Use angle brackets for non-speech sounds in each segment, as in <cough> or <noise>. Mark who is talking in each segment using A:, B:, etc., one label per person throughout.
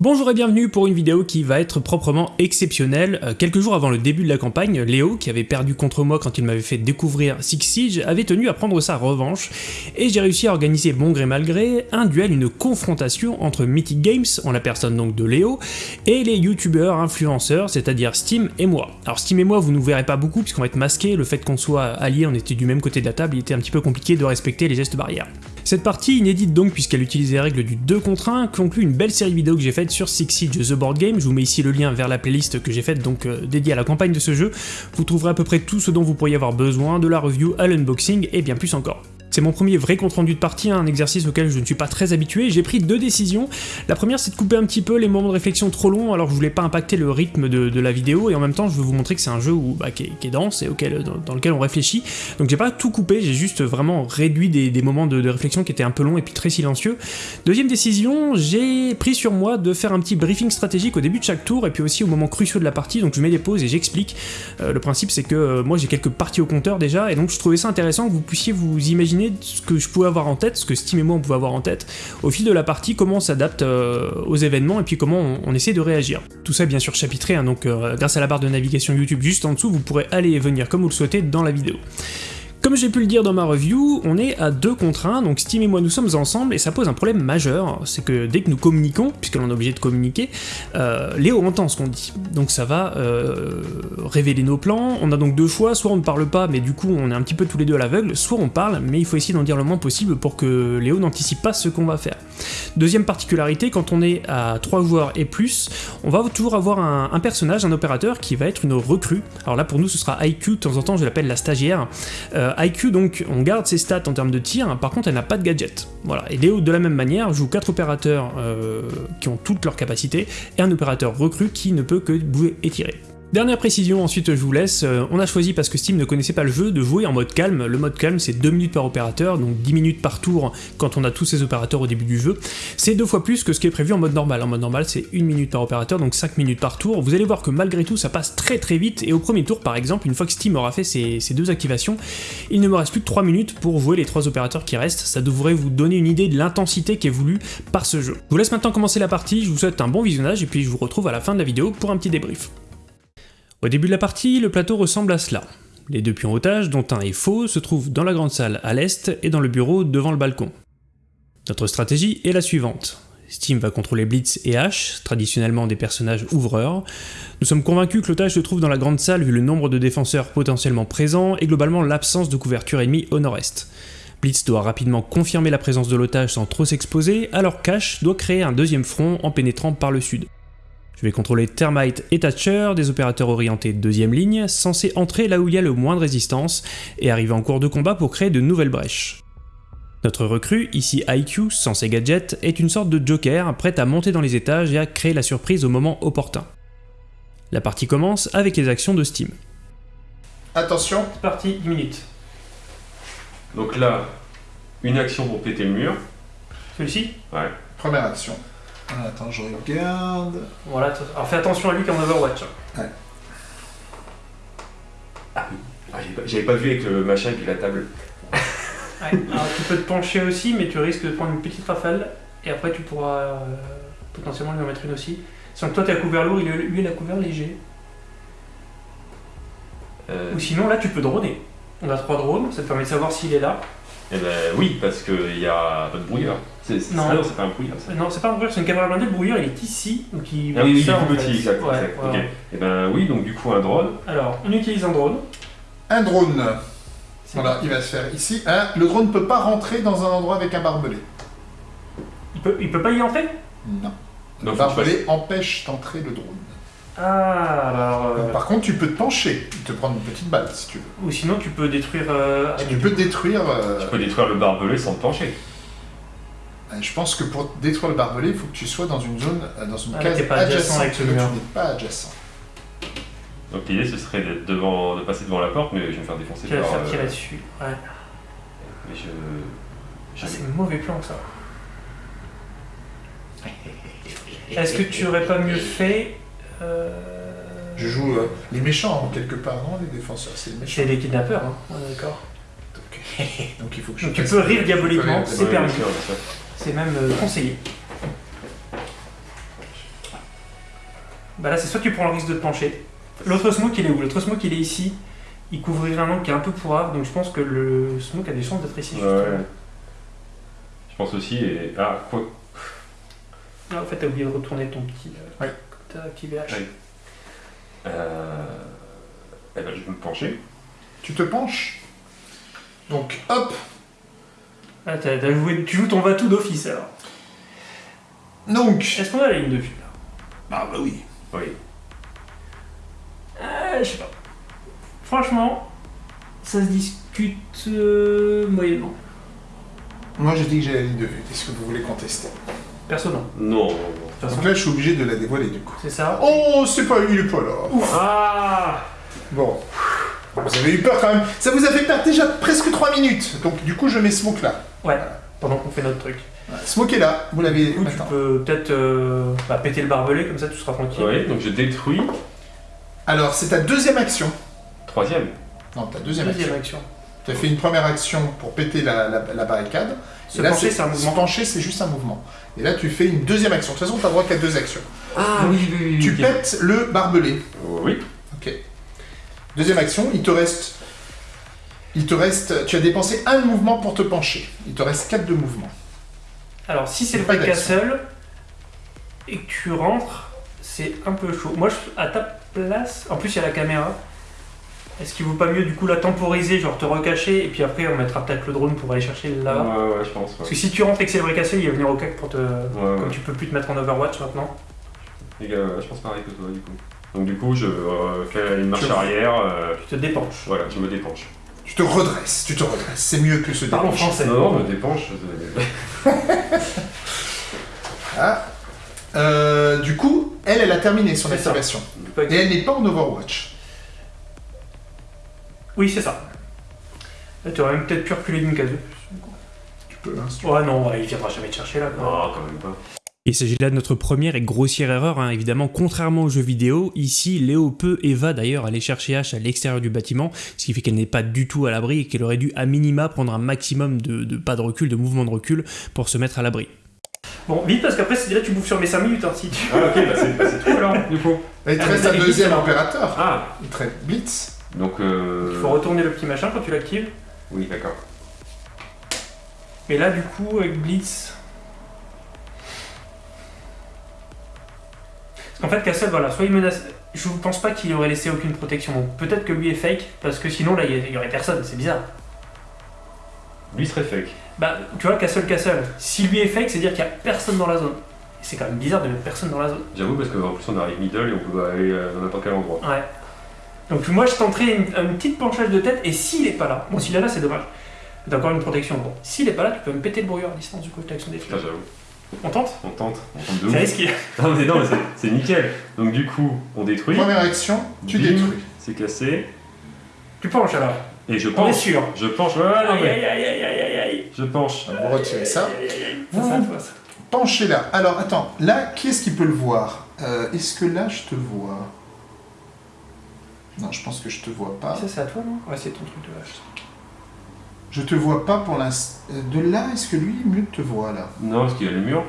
A: Bonjour et bienvenue pour une vidéo qui va être proprement exceptionnelle. Euh, quelques jours avant le début de la campagne, Léo, qui avait perdu contre moi quand il m'avait fait découvrir Six Siege, avait tenu à prendre sa revanche, et j'ai réussi à organiser bon gré mal gré un duel, une confrontation entre Mythic Games, en la personne donc de Léo, et les youtubeurs influenceurs, c'est-à-dire Steam et moi. Alors Steam et moi, vous nous verrez pas beaucoup puisqu'on va être masqués, le fait qu'on soit alliés, on était du même côté de la table, il était un petit peu compliqué de respecter les gestes barrières. Cette partie, inédite donc puisqu'elle utilise les règles du 2 contre 1, conclut une belle série de vidéos que j'ai faite sur Six Siege The Board Game, je vous mets ici le lien vers la playlist que j'ai faite donc euh, dédiée à la campagne de ce jeu, vous trouverez à peu près tout ce dont vous pourriez avoir besoin, de la review à l'unboxing et bien plus encore. C'est mon premier vrai compte rendu de partie, un exercice auquel je ne suis pas très habitué, j'ai pris deux décisions. La première c'est de couper un petit peu les moments de réflexion trop longs, alors je voulais pas impacter le rythme de, la vidéo, et en même temps je veux vous montrer que c'est un jeu bah, qui, est, dense et auquel, dans, lequel on réfléchit. Donc j'ai pas tout coupé, j'ai juste vraiment réduit des, moments de, réflexion qui étaient un peu longs et puis très silencieux. Deuxième décision, j'ai pris sur moi de faire un petit briefing stratégique au début de chaque tour, et puis aussi au moment cruciaux de la partie, donc je mets des pauses et j'explique. Euh, le principe c'est que euh, moi j'ai quelques parties au compteur déjà, et donc je trouvais ça intéressant que vous puissiez vous imaginer ce que je pouvais avoir en tête, ce que Steam et moi on pouvait avoir en tête, au fil de la partie, comment on s'adapte euh, aux événements et puis comment on, essaie de réagir. Tout ça bien sûr chapitré, hein, donc euh, grâce à la barre de navigation YouTube juste en dessous, vous pourrez aller et venir comme vous le souhaitez dans la vidéo. Comme j'ai pu le dire dans ma review, on est à 2 contre 1, donc Steam et moi nous sommes ensemble, et ça pose un problème majeur, c'est que dès que nous communiquons, puisque l'on est obligé de communiquer, euh, Léo entend ce qu'on dit. Donc ça va euh, révéler nos plans, on a donc deux choix, soit on ne parle pas, mais du coup on est un petit peu tous les deux à l'aveugle, soit on parle, mais il faut essayer d'en dire le moins possible pour que Léo n'anticipe pas ce qu'on va faire. Deuxième particularité, quand on est à 3 joueurs et plus, on va toujours avoir un, personnage, un opérateur, qui va être une recrue. Alors là pour nous ce sera IQ, de temps en temps je l'appelle la stagiaire. Euh, IQ donc on garde ses stats en termes de tir, par contre elle n'a pas de gadget. Voilà, et Léo de la même manière joue 4 opérateurs euh, qui ont toutes leurs capacités, et un opérateur recrue qui ne peut que bouger et tirer. Dernière précision, ensuite je vous laisse, euh, on a choisi parce que Steam ne connaissait pas le jeu de jouer en mode calme, le mode calme c'est 2 minutes par opérateur, donc 10 minutes par tour quand on a tous ces opérateurs au début du jeu, c'est deux fois plus que ce qui est prévu en mode normal, en mode normal c'est 1 minute par opérateur, donc 5 minutes par tour, vous allez voir que malgré tout ça passe très très vite, et au premier tour par exemple, une fois que Steam aura fait ces, deux activations, il ne me reste plus que 3 minutes pour jouer les trois opérateurs qui restent, ça devrait vous donner une idée de l'intensité qui est voulue par ce jeu. Je vous laisse maintenant commencer la partie, je vous souhaite un bon visionnage, et puis je vous retrouve à la fin de la vidéo pour un petit débrief. Au début de la partie, le plateau ressemble à cela. Les deux pions otages, dont un est faux, se trouvent dans la grande salle à l'est et dans le bureau devant le balcon. Notre stratégie est la suivante. Steam va contrôler Blitz et Ash, traditionnellement des personnages ouvreurs. Nous sommes convaincus que l'otage se trouve dans la grande salle vu le nombre de défenseurs potentiellement présents et globalement l'absence de couverture ennemie au nord-est. Blitz doit rapidement confirmer la présence de l'otage sans trop s'exposer, alors qu'Ash doit créer un deuxième front en pénétrant par le sud. Je vais contrôler Termite et Thatcher, des opérateurs orientés deuxième ligne, censés entrer là où il y a le moins de résistance, et arriver en cours de combat pour créer de nouvelles brèches. Notre recrue, ici IQ, sans ses gadgets, est une sorte de joker, prête à monter dans les étages et à créer la surprise au moment opportun. La partie commence avec les actions de Steam.
B: Attention
A: C'est parti, 10 minutes.
C: Donc là, une action pour péter le mur.
A: Celui-ci?
C: Ouais.
B: Première action. Ah, attends, je regarde.
A: Voilà, alors fais attention à lui comme Overwatch.
B: Ouais.
C: Ah, ah j'avais pas, vu avec le machin et puis la table. <laughs>
A: ouais. Alors tu peux te pencher aussi, mais tu risques de prendre une petite rafale, et après tu pourras euh, potentiellement lui en mettre une aussi. Sans que toi tu as couvert lourd, lui il a couvert léger. Euh. Ou sinon là tu peux droner. On a trois drones, ça te permet de savoir s'il est là.
C: Eh ben oui, parce qu'il y a pas de
A: non,
C: c'est pas un brouilleur.
A: Non, c'est pas un brouilleur, c'est une caméra blindée. Le brouilleur, il est ici. Donc il
C: ah oui, il est plus petit, exact. Et eh ben oui, donc du coup, un drone.
A: Alors, on utilise un drone.
B: Un drone. Voilà, il va se faire ici. Hein, le drone ne peut pas rentrer dans un endroit avec un barbelé.
A: Il peut, il peut pas y entrer?
B: Non. Le barbelé empêche d'entrer le drone.
A: Ah, alors... Euh,
B: par contre, tu peux te pencher, te prendre une petite balle si tu veux.
A: Ou sinon, tu peux détruire... Euh,
B: tu peux détruire... Euh,
C: tu peux détruire le barbelé sans te pencher.
B: Je pense que pour détruire le barbelé, il faut que tu sois dans une zone, dans une
A: ah, case pas adjacente. Avec
B: tu n'es pas adjacent.
C: Donc l'idée, ce serait devant, de passer devant la porte, mais je vais me faire défoncer
A: tu vas faire tirer dessus, ouais.
C: Mais je...
A: Ah, c'est un mauvais plan, ça. Est-ce que tu aurais pas mieux fait
B: euh, je joue euh, les méchants, quelque part, non Les défenseurs, c'est les méchants.
A: C'est les kidnappeurs, hein d'accord. <laughs>
B: Donc, il faut que je
A: tu peux rire diaboliquement, c'est permis. C'est même euh, conseillé. Bah là, c'est soit tu prends le risque de te pencher. L'autre smoke, il est où? L'autre smoke, il est ici. Il couvrirait un angle qui est un peu pourrave, donc je pense que le smoke a des chances d'être ici.
C: Ouais,
A: justement.
C: ouais. Je pense aussi, et. Ah, quoi?
A: Ah, en fait, t'as oublié de retourner ton petit. euh,
B: Ouais.
A: T'as activé H.
C: Ouais. Euh. Eh ben, je vais me pencher.
B: Tu te penches. Donc, hop.
A: Ah, t'as- t'as joué- tu joues ton Vatou d'office alors.
B: Donc.
A: Est-ce qu'on a la ligne de vue là?
B: Ah bah oui.
C: Oui.
A: Ah, je sais pas. Franchement, ça se discute euh, moyennement.
B: Moi, je dis que j'ai la ligne de vue. Est-ce que vous voulez contester?
A: Perso, non.
C: Non,
B: Donc là, je suis obligé de la dévoiler du coup.
A: c'est ça.
B: Oh, c'est pas il est pas là.
C: Ah
B: Bon. Vous avez eu peur quand même. Ça vous a fait perdre déjà presque 3 minutes. Donc du coup, je mets Smoke là.
A: Ouais, pendant qu'on fait notre truc.
B: Voilà. Smoke est là. Vous l'avez.
A: Tu peux peut-être euh, bah, péter le barbelé, comme ça tu seras tranquille.
C: Ouais, donc je détruis.
B: Alors, c'est ta deuxième action.
C: Troisième.
B: Non, ta deuxième,
A: Deuxième
B: action.
A: action.
B: Tu as fait une première action pour péter la, la- la barricade.
A: Se
B: là,
A: pencher, c'est un
B: Se
A: mouvement.
B: pencher, c'est juste un mouvement. Et là, tu fais une deuxième action. De toute façon, tu n'as droit qu'à deux actions.
C: Ah oui, oui, oui.
B: Tu pètes le barbelé.
C: Oui.
B: Ok. Deuxième action, il te reste. Il te reste. Tu as dépensé un mouvement pour te pencher. Il te reste quatre de mouvement.
A: Alors, si c'est le vrai castle et que tu rentres, c'est un peu chaud. Moi, je, à ta place, en plus, il y a la caméra. Est-ce qu'il vaut pas mieux du coup la temporiser, genre te recacher, et puis après on mettra peut-être le drone pour aller chercher là
C: Ouais, ouais, je pense.
A: Parce que si tu rentres et que c'est le vrai castle, il va venir au cac pour te.
C: Ouais,
A: Comme
C: ouais.
A: tu peux plus te mettre en Overwatch maintenant.
C: Les gars, je pense pareil que toi, du coup. Donc, du coup, je euh, fais une marche
B: Tu-
C: arrière. euh,
A: Tu te dépenches.
C: voilà, je me dépenche.
B: Tu te redresses. Tu te redresses. C'est mieux que ce
A: Parlons français.
C: Non, non, me dépenche. <laughs>
B: Ah. Euh, du coup, elle, elle a terminé son activation. Et elle n'est pas en Overwatch.
A: Oui, c'est ça. Là, tu aurais même peut-être pu reculer d'une case.
B: Tu peux, hein, si tu
A: Ouais, non, ouais, il viendra jamais te chercher là. quoi.
C: Non, quand même pas.
A: Il s'agit là de notre première et grossière erreur, hein. évidemment, contrairement aux jeux vidéo, ici Léo peut et va d'ailleurs aller chercher H à l'extérieur du bâtiment, ce qui fait qu'elle n'est pas du tout à l'abri et qu'elle aurait dû à minima prendre un maximum de, de pas de recul, de mouvement de recul pour se mettre à l'abri. Bon, vite parce qu'après là tu bouffes sur mes 5 minutes hein, si tu
C: Ah, ok, bah c'est bah, c'est tout alors, du coup.
B: Et il te reste un deuxième opérateur.
C: Ah,
B: Il te reste Blitz.
C: donc. Euh...
A: Il faut retourner le petit machin quand tu l'actives.
C: Oui, d'accord.
A: Et là du coup avec Blitz... Qu'en fait Castle, voilà, soit il menace... Je ne pense pas qu'il aurait laissé aucune protection. Peut-être que lui est fake, parce que sinon là il y- il y aurait personne, c'est bizarre.
C: Lui serait fake.
A: Bah, tu vois, Castle Castle, si lui est fake, c'est dire qu'il n'y a personne dans la zone. C'est quand même bizarre de mettre personne dans la zone.
C: J'avoue, parce qu'en plus, on arrive middle et on peut aller euh, dans n'importe quel endroit.
A: Ouais. Donc moi, je tenterai une, une petite penchage de tête, et s'il est pas là, bon, s'il est là, c'est dommage. T'as encore une protection. Bon, s'il est pas là, tu peux me péter le brouilleur à distance du coup avec l'action des flèches. On tente
C: On tente. On tente de
A: C'est risqué. <laughs>
C: Non, mais non, mais c'est- nickel. Donc, du coup, on détruit.
B: Première action, tu
C: Bim.
B: détruis.
C: C'est cassé.
A: Tu penches alors.
C: Et je
A: On est
C: penche.
A: sûr.
C: Je penche. Ouais, ouais, non,
A: Aïe
C: mais
A: aïe aïe aïe aïe aïe aïe.
C: Je penche.
B: Vous retirez ça.
A: Aïe, aïe, aïe. Ça,
B: Vous
A: ça,
B: vous
A: toi, ça.
B: penchez là. Alors, attends. Là, qui est-ce qui peut le voir? Euh, Est-ce que là, je te vois? Non, je pense que je te vois pas.
A: Ça, c'est à toi, non? Ouais, c'est ton truc de vache.
B: Je te vois pas pour l'instant. Euh, De là, est-ce que lui, mieux te voit là?
C: Non, parce qu'il y a les murs.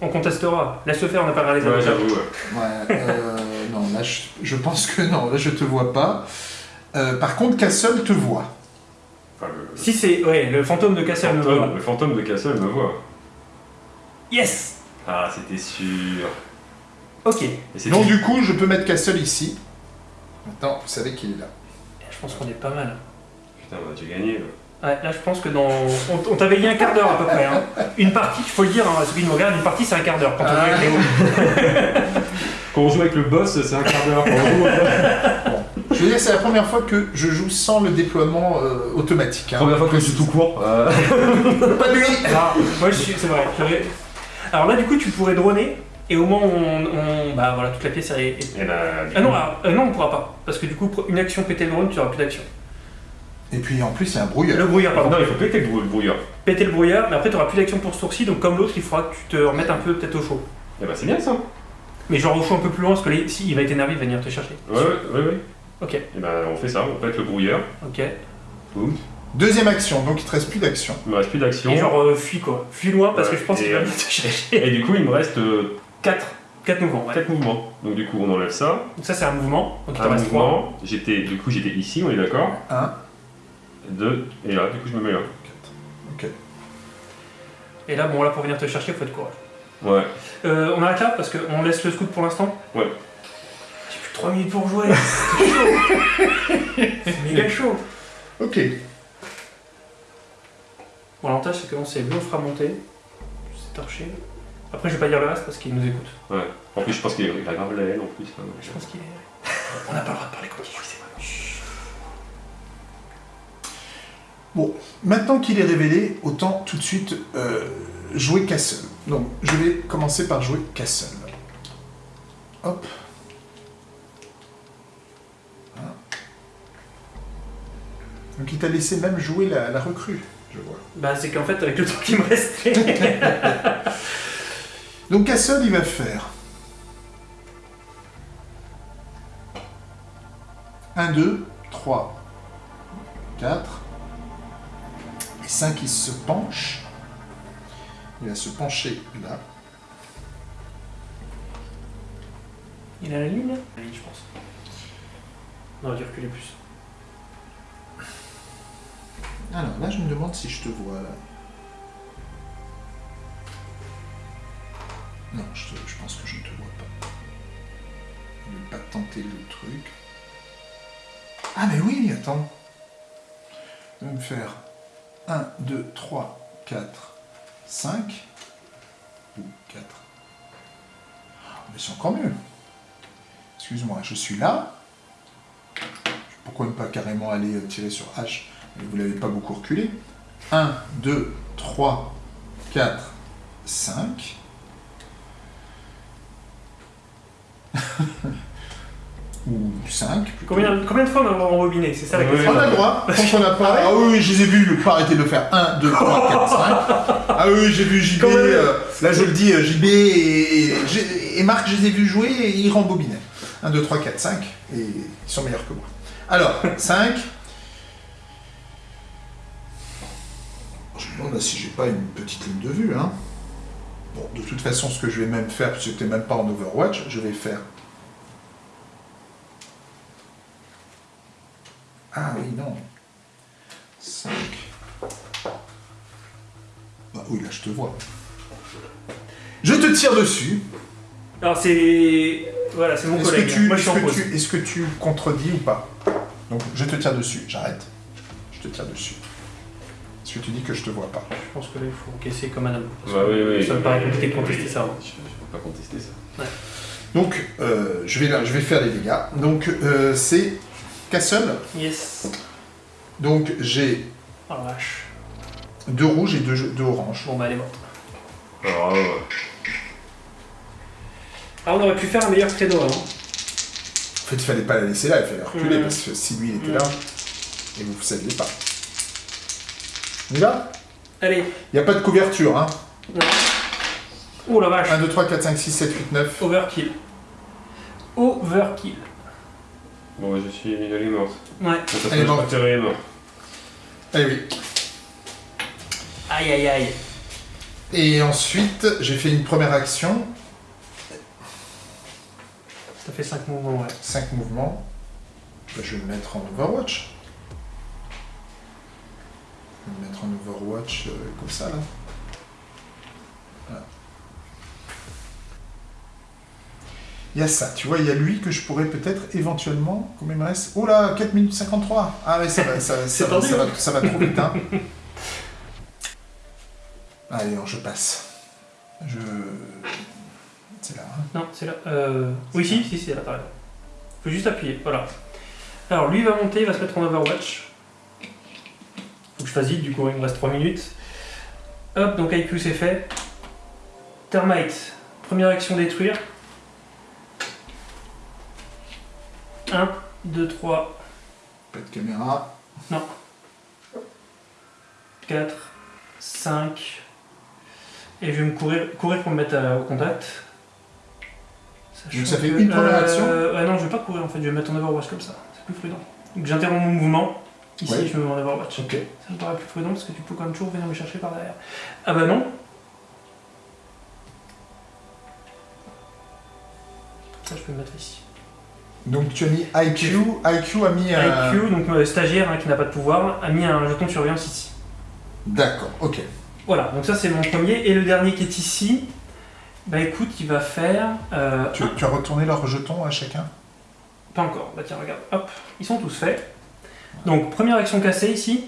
A: On contestera. Laisse-le faire, on n'a pas regardé les
C: Ouais, j'avoue. ouais.
B: Ouais, euh, non, là, je, je pense que non, là, je te vois pas. Euh, par contre, Castle te voit.
C: Enfin, le,
A: Si c'est. Ouais, le fantôme de
C: le
A: Castle me voit.
C: le fantôme de Castle me voit.
A: Yes
C: Ah, c'était sûr.
A: Ok.
B: Donc, du coup, je peux mettre Castle ici. Maintenant, vous savez qu'il est là.
A: Je pense qu'on est pas mal.
C: Putain, bah, j'ai gagné. là.
A: Ouais, là je pense que dans. On, on t'avait dit un quart d'heure à peu près. Hein. Une partie, il faut le dire, hein, à ceux qui nous regardent, une partie c'est un quart d'heure quand on
B: Ah.
A: joue avec Léo. <laughs>
C: Quand on joue avec le boss, c'est un quart d'heure. Quand on joue,
B: Je veux dire, c'est la première fois que je joue sans le déploiement euh, automatique. hein.
C: Première fois que je suis tout court. euh, <laughs>
B: Pas lui
A: Ah, moi je suis. C'est vrai. Alors là du coup tu pourrais droner et au moins on. on- bah voilà, toute la pièce est.
C: Et bah, du
A: Ah non, alors, euh, non, on pourra pas. Parce que du coup, une action péter le drone, tu auras plus d'action.
B: Et puis, en plus, il y a un brouilleur.
A: Le brouilleur, pardon.
C: Non, il faut péter le brou- le brouilleur.
A: Péter le brouilleur, mais après tu auras plus d'action pour ce tour-ci, donc comme l'autre, il faudra que tu te remettes un peu peut-être au chaud.
C: Et bah, c'est bien ça.
A: Mais genre au chaud un peu plus loin, parce que là, si il va être énervé, il va venir te chercher.
C: Ouais, ouais, ouais. ouais.
A: Ok,
C: Et bah, on fait ça, on pète le brouilleur.
A: ok.
C: Boum.
B: Deuxième action, donc il te reste plus d'action.
C: Il me reste plus d'action.
A: Et genre euh, fuis quoi. Fuis loin parce
C: Ouais,
A: que je pense qu'il va
C: euh,
A: venir te chercher.
C: Et du coup, il me reste 4,
A: 4 mouvements, ouais.
C: 4 mouvements. Donc du coup, on enlève ça.
A: Donc ça, c'est un mouvement. Donc il te
C: Un
A: reste 3.
C: mouvement. J'étais, du coup, j'étais ici, on est d'accord
B: 1,
C: 2, et là, du coup, je me mets là.
B: 4.
A: Et là, bon, là, pour venir te chercher, faut être courage.
C: Ouais.
A: Euh, on arrête là parce qu'on laisse le scout pour l'instant
C: Ouais.
A: J'ai plus que 3 minutes pour jouer. C'est chaud. <laughs> C'est méga chaud.
B: Ok.
A: Bon, l'avantage, c'est lui, on fera monter. C'est torché. Après, je vais pas dire le reste parce qu'il nous écoute.
C: Ouais. En plus, je pense qu'il a grave la haine en plus. hein.
A: Je pense qu'il est. On n'a pas le droit de parler comme il faut, c'est vrai.
B: Bon, maintenant qu'il est révélé, autant tout de suite euh, jouer Castle. Donc, je vais commencer par jouer Castle. Hop. Voilà. Donc, il t'a laissé même jouer la, la recrue, je vois.
A: Bah, c'est qu'en fait, avec le temps qui me restait. <laughs>
B: Donc, Castle, il va faire 1, 2, 3, 4 5, il se penche. Il va se pencher là.
A: il a la ligne là La ligne, je pense. On aurait dû reculer plus.
B: Alors là, je me demande si je te vois là. Non, je, te- je pense que je ne te vois pas. Je ne vais pas tenter le truc. Ah mais oui, attends. Je vais me faire 1, 2, 3, 4, 5. Ou 4. Mais c'est encore mieux. Excuse-moi, je suis là. Pourquoi ne pas carrément aller euh, tirer sur H Vous l'avez pas beaucoup reculé. 1, 2, 3, 4, 5. Ou 5.
A: Combien, combien de fois on a rembobiné C'est ça la question.
B: On a le droit, <laughs> quand on a pas. Ah oui, oui, je les ai vus, pas arrêter de le faire. 1, 2, 3, 4, 5. Ah oui, j'ai vu JB. Euh, là, je le dis, euh, JB et, et- et Marc, je les ai vus jouer et ils rembobinaient. 1, 2, 3, 4, 5. Et ils sont meilleurs que moi. Alors, <laughs> 5. Je me demande si j'ai pas une petite ligne de vue. Hein. Bon, de toute façon, ce que je vais même faire, puisque n'es même pas en Overwatch, je vais faire. Ah oui, non. 5. Bah oui, là, je te vois. Je te tire dessus.
A: Alors, c'est. Voilà, c'est mon
B: Est-ce
A: collègue.
B: que, tu,
A: Moi, je
B: est-ce, que tu, est-ce que tu contredis ou pas? Donc, je te tire dessus. J'arrête. Je te tire dessus. Est-ce que tu dis que je te vois pas?
A: Je pense que là, il faut encaisser comme un homme. parce
C: Bah
A: que
C: oui, oui.
A: Ça me paraît compliqué de contester
C: oui.
A: ça. hein.
C: Je ne peux pas contester ça.
B: Donc, euh, je, vais, je vais faire les dégâts. Donc, euh, c'est Castle.
A: Yes.
B: Donc, j'ai
A: Oh la vache.
B: deux rouges et deux, deux oranges.
A: Bon, bah, elle est morte.
C: Alors, ouais.
A: Ah, on aurait pu faire un meilleur credo, hein.
B: En fait, il fallait pas la laisser là, il fallait la reculer
A: Mhm.
B: parce que si lui il était
A: Mhm.
B: là, et vous ne saviez pas. On y va?
A: Allez.
B: Il n'y a pas de couverture, hein.
A: Oh la vache.
B: 1, 2, 3, 4, 5, 6, 7, 8, 9.
A: Overkill. Overkill.
C: Bon, je suis. Est morte.
A: Ouais.
B: Elle est morte.
C: préféré mort.
B: Eh oui.
A: Aïe aïe aïe.
B: Et ensuite, j'ai fait une première action,
A: Ça fait 5 mouvements, ouais.
B: 5 mouvements. Bah, je vais me mettre en Overwatch. Je vais me mettre en Overwatch euh, comme ça là. Il y a ça, tu vois, il y a lui que je pourrais peut-être éventuellement, combien il me reste Oh là, 4 minutes 53 Ah ouais, ça va, ça, <laughs> va, ça, va,
A: hein.
B: ça va trop vite, hein. <laughs> Allez, non, je passe. Je... C'est là, hein.
A: Non, c'est là. Euh... Oui, si, si, c'est là, t'as. Faut juste appuyer, voilà. Alors, lui il va monter, il va se mettre en Overwatch. Faut que je fasse vite, du coup, il me reste 3 minutes. Hop, donc IQ c'est fait. Termite, première action détruire. 1, 2, 3,
B: Pas de caméra.
A: 4, 5. Et je vais me courir, courir pour me mettre à- au contact.
B: Donc ça fait
A: que-
B: une première action
A: euh, Ouais, non, je vais pas courir en fait, je vais me mettre en Overwatch comme ça. C'est plus prudent. Donc j'interromps mon mouvement. Ici,
B: Ouais.
A: je me mets en Overwatch.
B: Ok.
A: Ça me paraît plus prudent parce que tu peux quand même toujours venir me chercher par derrière. Ah bah non. Ça, je peux le mettre ici.
B: Donc tu as mis IQ, IQ a mis un...
A: IQ, donc euh, stagiaire hein, qui n'a pas de pouvoir, a mis un jeton de surveillance ici.
B: D'accord, ok.
A: Voilà, donc ça c'est mon premier. Et le dernier qui est ici, bah écoute, il va faire. euh,
B: Tu, tu as retourné leurs jetons à chacun?
A: Pas encore. Bah tiens, regarde. Hop, ils sont tous faits. Donc, première action cassée ici.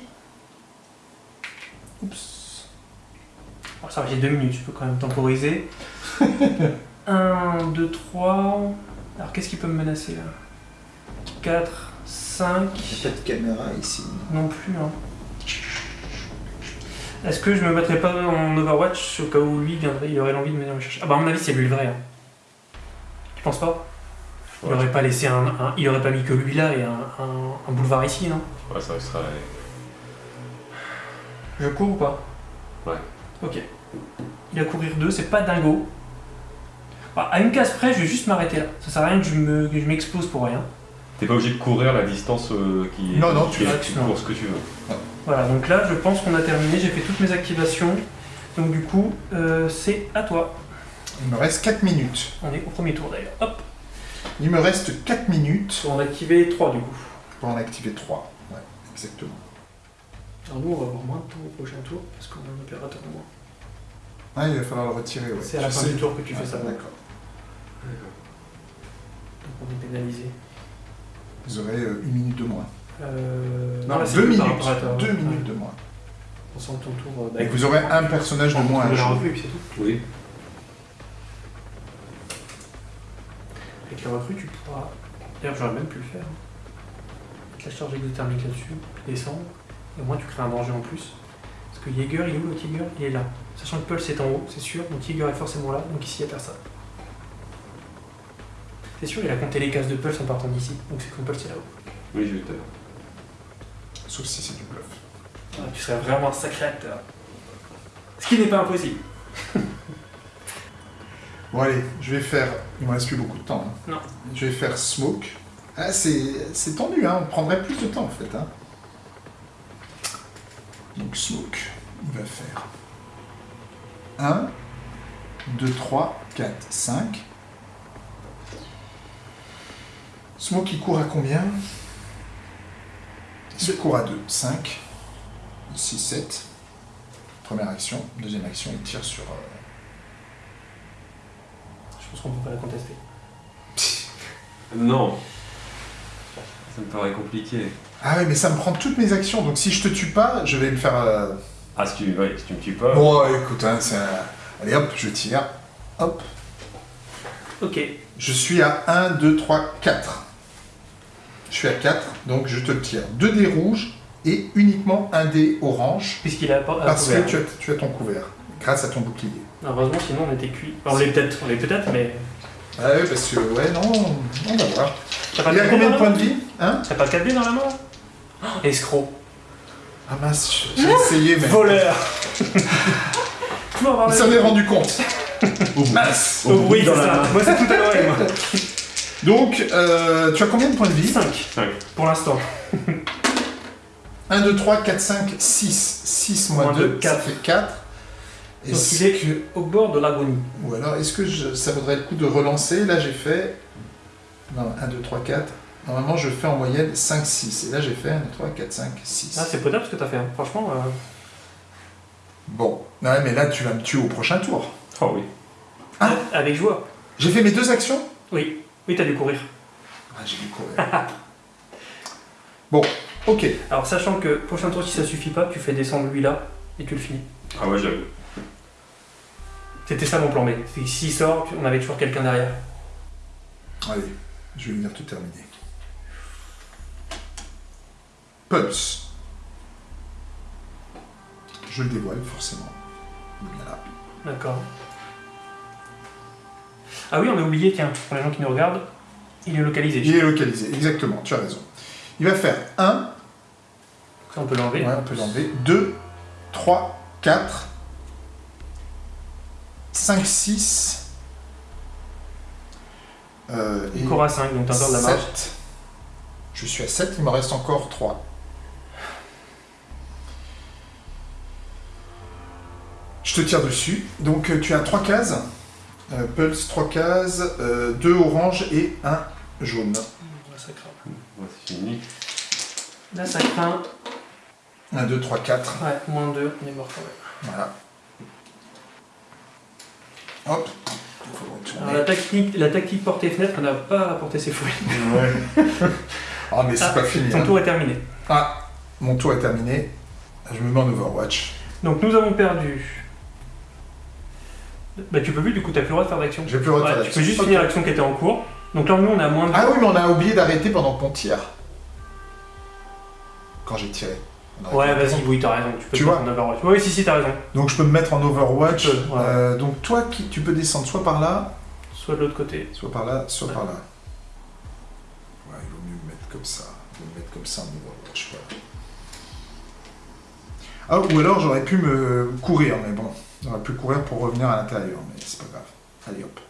A: Oups. Alors ça va, j'ai deux minutes, je peux quand même temporiser. 1, 2, 3. Alors qu'est-ce qui peut me menacer là 4, 5.
B: Il n'y a pas de caméra ici.
A: Non plus, hein. Est-ce que je me battrais pas en Overwatch au cas où lui viendrait, il aurait l'envie de venir me chercher? Ah bah à mon avis c'est lui le vrai. Hein. Tu penses pas? Il
C: Ouais.
A: aurait pas laissé un, un- il aurait pas mis que lui là et un, un- un boulevard ici, non?
C: Ouais, ça serait.
A: Je cours ou pas?
C: Ouais.
A: Ok. Il va courir deux, c'est pas dingo. Ah, à une case près, je vais juste m'arrêter là. Ça sert à rien que je me- que je m'expose pour rien.
C: T'es pas obligé de courir la distance euh, qui est.
B: Non, non, tu
C: tu cours ce que tu veux.
A: Voilà, donc là je pense qu'on a terminé, j'ai fait toutes mes activations. Donc du coup, euh, c'est à toi.
B: Il me reste 4 minutes.
A: On est au premier tour d'ailleurs. Hop,
B: Il me reste 4 minutes
A: on a activé 3 du coup.
B: pour en activer 3. Ouais, exactement.
A: Alors nous on va avoir moins de temps au prochain tour parce qu'on a un opérateur de moins.
B: Ah, il va falloir le retirer, ouais.
A: C'est à la fin
B: sais.
A: du tour que tu fais ça. Donc on est pénalisé.
B: Vous aurez euh, une minute de moins.
A: Euh...
B: Non,
A: là, c'est
B: deux minutes. Deux
A: Ouais.
B: minutes de moins.
A: On sent ton tour. euh, bah,
B: Et vous aurez un personnage de moins à
A: la
B: jouer.
A: recrue c'est tout.
C: Oui.
A: Avec la recrue, tu pourras. D'ailleurs, j'aurais même pu le faire. Mettre la charge exothermique là-dessus, descendre, et au moins tu crées un danger en plus. Parce que Jaeger, il est où le Jaeger Il est là. Sachant que Pulse est en haut, c'est sûr, donc Jaeger est forcément là, donc ici il n'y a personne. C'est sûr, il a compté les cases de Pulse en partant d'ici, donc c'est que Pulse est là-haut.
C: Oui, je vais te.
B: Sauf si c'est du bluff.
A: Ah, tu serais vraiment un sacré acteur. Ce qui n'est pas impossible. <laughs>
B: Bon allez, je vais faire... Il me reste plus beaucoup de temps. hein.
A: Non.
B: Je vais faire smoke. Ah, c'est c'est tendu, hein. on prendrait plus de temps en fait. Hein. Donc smoke, il va faire 1, 2, 3, 4, 5. Smoke il court à combien Il court à 2, 5, 6, 7. Première action, deuxième action, il tire sur... euh,
A: Je pense qu'on peut pas la contester. <laughs>
C: Non. Ça me paraît compliqué.
B: Ah ouais, mais ça me prend toutes mes actions, donc si je te tue pas, je vais me faire... euh,
C: Ah, si tu, ouais, si tu me tues pas.
B: Bon, écoute, hein, c'est un- allez hop, je tire. Hop,
A: Ok,
B: je suis à 1, 2, 3, 4. Je suis à 4, donc je te le tire. 2 dés rouges et uniquement un dé orange,
A: puisqu'il a pas.
B: parce
A: couvert.
B: que tu as, tu as ton couvert, grâce à ton bouclier.
A: Heureusement, sinon on était cuit. Enfin, on l'est peut-être, on l'est peut-être, mais.
B: Ah ouais, parce que, ouais, non, on va voir.
A: T'as pas
B: Il y a
A: 4B
B: combien
A: dans
B: de
A: la
B: points
A: main
B: de vie Hein?
A: T'as pas de 4B dans la main oh, Escroc.
B: Ah mince, j'ai essayé, mais...
A: Voleur <laughs>
B: Il
A: la-
B: s'en est rendu compte. mince
A: Oh, oui, c'est ça. Moi, c'est tout à l'oreille, moi. <laughs>
B: Donc, euh, tu as combien de points de vie
A: 5
C: Cinq.
A: pour l'instant?
B: 1, 2, 3, 4, 5, 6. 6 moins
A: Moins
B: 2,
A: deux,
B: ça
A: quatre.
B: fait 4.
A: Donc il est au bord de l'agonie.
B: Ou alors, est-ce que je- ça vaudrait le coup de relancer? Là, j'ai fait... Non, 1, 2, 3, 4. Normalement, je fais en moyenne 5, 6. Et là, j'ai fait 1, 2, 3, 4, 5, 6.
A: Ah, c'est potable ce que t'as fait. hein. Franchement, euh,
B: Bon. Ouais, mais là, tu vas me tuer au prochain tour.
C: Oh oui.
B: Ah.
A: avec joie.
B: J'ai fait mes deux actions?
A: Oui, oui, t'as dû courir.
B: Ah, j'ai dû courir. <laughs> bon, ok.
A: Alors, sachant que prochain tour, si ça suffit pas, tu fais descendre lui là et tu le finis.
C: Ah ouais, j'avoue.
A: C'était ça mon plan B. S'il sort, on avait toujours quelqu'un derrière.
B: Allez, je vais venir tout terminer. Pulse. Je le dévoile, forcément. Voilà.
A: D'accord. Ah oui, on a oublié, tiens, pour les gens qui nous regardent, il est localisé.
B: Il est localisé, exactement, tu as raison. Il va faire 1,
A: Ça, on peut l'enlever.
B: ouais, on peut l'enlever, 2, 3, 4, 5, 6, euh,
A: Il court à 5, donc t'as encore de la marge.
B: 7. Je suis à 7, il me reste encore 3. Je te tire dessus. Donc euh, tu as 3 cases. Euh, Pulse, 3 cases, 2 orange et 1 jaune.
A: Là, ça craint.
C: Ouais, c'est fini.
A: Là, ça craint.
B: 1, 2, 3, 4.
A: Ouais, moins 2, on est mort quand même.
B: Voilà. Hop.
A: Alors, la tactique, la tactique portée fenêtre n'a pas apporté ses fruits.
B: Ouais. <laughs> ah, mais c'est
A: Ah,
B: pas fini.
A: Ton
B: hein.
A: tour est terminé.
B: Ah, mon tour est terminé. Je me mets en Overwatch.
A: Donc, nous avons perdu. Bah, tu peux plus, du coup, t'as plus le droit de faire d'action.
B: J'ai plus le droit de
A: Ouais,
B: faire
A: tu
B: d'action.
A: peux juste finir l'action qui était en cours. Donc là, nous, on à moins de.
B: Ah oui, mais on a oublié d'arrêter pendant qu'on tire. Quand j'ai tiré. On a
A: Ouais,
B: arrêté.
A: vas-y, oui, t'as raison. Tu peux
B: Tu
A: te
B: vois
A: mettre en Overwatch. Oui, si, si, t'as raison.
B: Donc je peux me mettre en Overwatch.
A: Tu peux, ouais.
B: Euh, donc toi, qui, tu peux descendre soit par là,
A: Soit de l'autre côté.
B: soit par là, soit
A: Ouais.
B: par là. Ouais, il vaut mieux me mettre comme ça. Je vais me mettre comme ça en Overwatch. Voilà. Ah, ou alors j'aurais pu me courir, mais bon. J'aurais pu courir pour revenir à l'intérieur, mais c'est pas grave. Allez hop.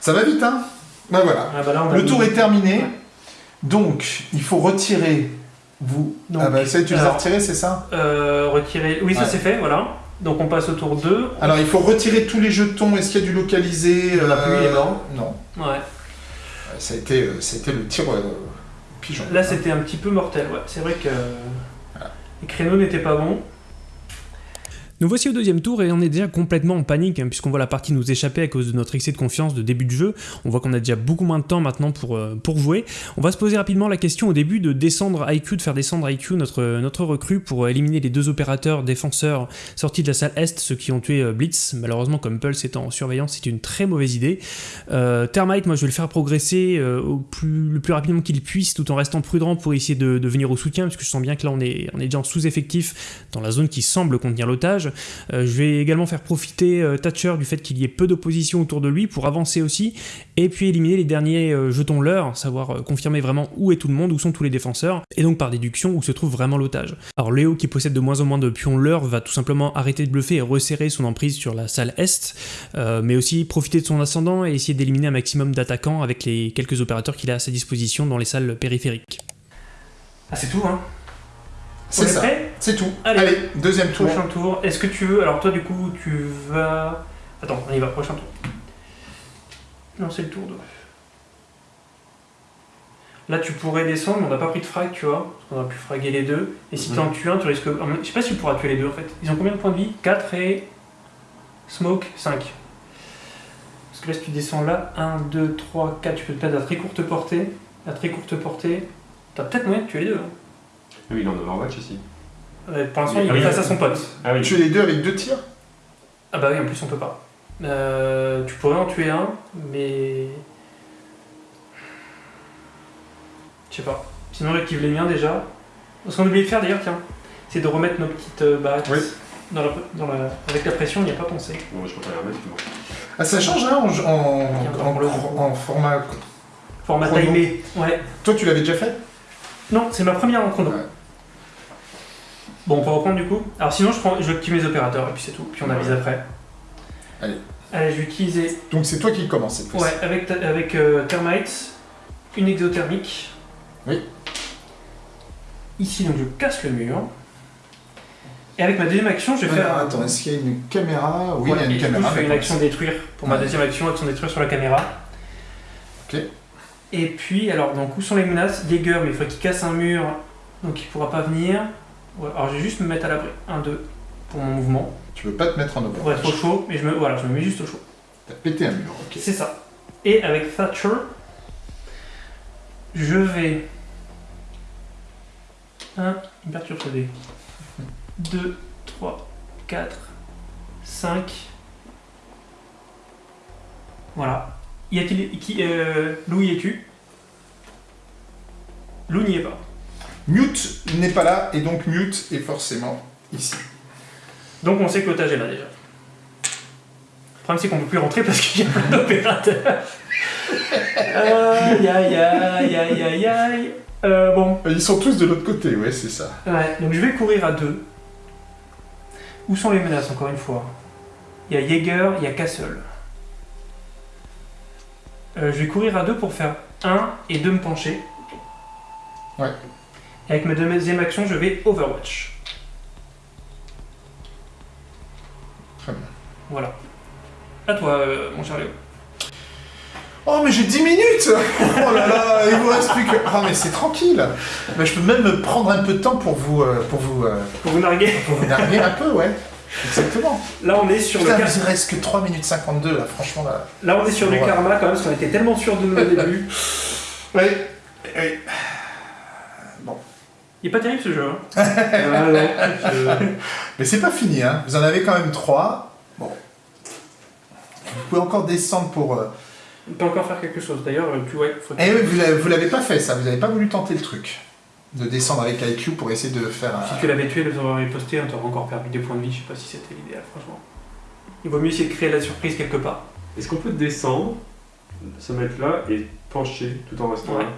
B: Ça va vite, hein? Ben voilà.
A: Ah, bah là, on
B: Le tour
A: mis-
B: est terminé.
A: Ouais.
B: Donc, il faut retirer vous.
A: Donc,
B: ah bah ça, tu les as retirés, c'est ça?
A: Euh, retirer. Oui, ça
B: Ouais.
A: c'est fait, voilà. Donc on passe au tour 2.
B: Alors, il faut retirer tous les jetons. Est-ce qu'il y a du localisé?
A: Il y en a plus, il est mort.
B: Non.
A: Ouais.
B: Ouais, Ça a été, euh, ça a été le tir euh, pigeon.
A: Là c'était un petit peu mortel, ouais. C'est vrai que les créneaux n'étaient pas bons.
D: Nous voici au deuxième tour et on est déjà complètement en panique hein, puisqu'on voit la partie nous échapper à cause de notre excès de confiance de début de jeu. On voit qu'on a déjà beaucoup moins de temps maintenant pour, euh, pour jouer. On va se poser rapidement la question au début de descendre IQ, de faire descendre IQ, notre, notre recrue, pour éliminer les deux opérateurs défenseurs sortis de la salle Est, ceux qui ont tué euh, Blitz. Malheureusement, comme Pulse étant en surveillance, c'est une très mauvaise idée. Euh, Termite, moi je vais le faire progresser euh, le plus rapidement qu'il puisse tout en restant prudent pour essayer de, venir au soutien parce que je sens bien que là on est, on est déjà en sous-effectif dans la zone qui semble contenir l'otage. Euh, je vais également faire profiter euh, Thatcher du fait qu'il y ait peu d'opposition autour de lui pour avancer aussi et puis éliminer les derniers euh, jetons leurres, savoir euh, confirmer vraiment où est tout le monde, où sont tous les défenseurs et donc par déduction où se trouve vraiment l'otage. Alors Léo qui possède de moins en moins de pions leurres va tout simplement arrêter de bluffer et resserrer son emprise sur la salle Est, mais aussi profiter de son ascendant et essayer d'éliminer un maximum d'attaquants avec les quelques opérateurs qu'il a à sa disposition dans les salles périphériques.
A: Ah c'est tout, hein?
B: C'est ça. C'est tout.
A: Allez.
B: Allez, deuxième tour.
A: Prochain tour. Est-ce que tu veux. Alors toi du coup tu vas. Attends, on y va, prochain tour. Non, c'est le tour 2. Là tu pourrais descendre, mais on n'a pas pris de frag, tu vois. Parce qu'on aurait pu fraguer les deux. Et si tu en tues un, tu risques. Je sais pas si tu pourras tuer les deux en fait. Ils ont combien de points de vie? 4 et. Smoke 5. Parce que là si tu descends là, 1, 2, 3, 4, tu peux te mettre à très courte portée. À très courte portée. T'as peut-être moyen de tuer les deux. hein.
C: Oui, il est en Overwatch ici.
A: Euh, Pour l'instant, il est face à son pote.
C: Ah oui.
B: Tu es les deux avec deux tirs?
A: Ah bah oui, en plus on peut pas. Euh, tu pourrais en tuer un, mais... Je sais pas. Sinon j'active les miens déjà. Ce qu'on a oublié de faire d'ailleurs, tiens, c'est de remettre nos petites euh, barrettes
B: Oui.
A: dans la, dans la... Avec la pression, on n'y a pas pensé.
C: Bon, je peux pas les remettre, bon.
B: Ah, ça change hein, en, en, en- format.
A: Format
B: Chrono.
A: timé. Ouais.
B: Toi, tu l'avais déjà fait?
A: Non, c'est ma première en chrono.
B: Ouais.
A: Bon, on peut reprendre du coup. Alors sinon, je, prends, je active mes opérateurs et puis c'est tout. Puis on avise après.
B: Allez.
A: Allez, je vais utiliser
B: Donc c'est toi qui commence cette.
A: Ouais, avec, ta- avec euh, Termites, une exothermique.
B: Oui.
A: Ici, donc je casse le mur. Et avec ma deuxième action, je vais faire.
B: attends, est-ce qu'il y a une caméra? Oui, il y a une
A: du coup,
B: caméra.
A: je fais une action détruire pour ma deuxième action, action détruire sur la caméra.
B: Ok.
A: Et puis, alors, donc où sont les menaces? Jaeger, mais il faut qu'il casse un mur, donc il pourra pas venir. Ouais, alors je vais juste me mettre à l'abri. 1, 2 pour mon mouvement.
B: Tu veux pas te mettre en
A: Pour être au chaud, mais je me, voilà, je me mets juste au chaud.
B: T'as pété un mur, ok.
A: C'est ça. Et avec Thatcher, je vais. 1, il me perturbe ce dé. 2, 3, 4, 5. Voilà. Y a-t-il. Qui, euh, Lou, y es-tu Lou n'y est pas.
B: Mute n'est pas là, et donc Mute est forcément ici.
A: Donc on sait que l'otage est là déjà. Le problème c'est qu'on peut plus rentrer parce qu'il y a plein d'opérateurs. <laughs> aïe aïe aïe aïe aïe aïe. Euh, bon,
B: Ils sont tous de l'autre côté, ouais, c'est ça.
A: ouais, donc je vais courir à deux. Où sont les menaces encore une fois? Il y a Jaeger, il y a Castle. Euh, je vais courir à deux pour faire un et deux me pencher.
B: Ouais.
A: Et avec ma deuxième action, je vais Overwatch.
B: Très bien.
A: Voilà. À toi, euh, mon cher Léo.
B: Oh, mais j'ai 10 minutes <laughs> Oh là là, il vous reste plus que... Ah, mais c'est tranquille mais Je peux même me prendre un peu de temps pour vous... euh, pour vous... euh,
A: Pour vous narguer.
B: pour vous narguer un peu, ouais. Exactement.
A: Là, on est sur
B: Putain,
A: le car-
B: il reste que 3 minutes 52, là, franchement, là.
A: Là, on est sur du
B: Ouais.
A: karma quand même, parce qu'on était tellement sûr de nous au <laughs> début.
B: Oui, oui.
A: Il est pas terrible ce jeu. Hein. <laughs> ah non. je-
B: Mais c'est pas fini, hein. Vous en avez quand même 3. Bon. Vous pouvez encore descendre pour... euh,
A: On peut encore faire quelque chose. D'ailleurs, euh, tu ouais, faut...
B: Eh oui, vous l'avez- vous l'avez pas fait, ça. Vous n'avez pas voulu tenter le truc. De descendre avec IQ pour essayer de faire un...
A: Si tu l'avais tué, les aurais posté, on t'aurait encore perdu des points de vie. Je sais pas si c'était l'idéal, franchement. Il vaut mieux essayer de créer la surprise quelque part.
C: Est-ce qu'on peut descendre, se mettre là et pencher tout en restant
A: Ouais.
C: là?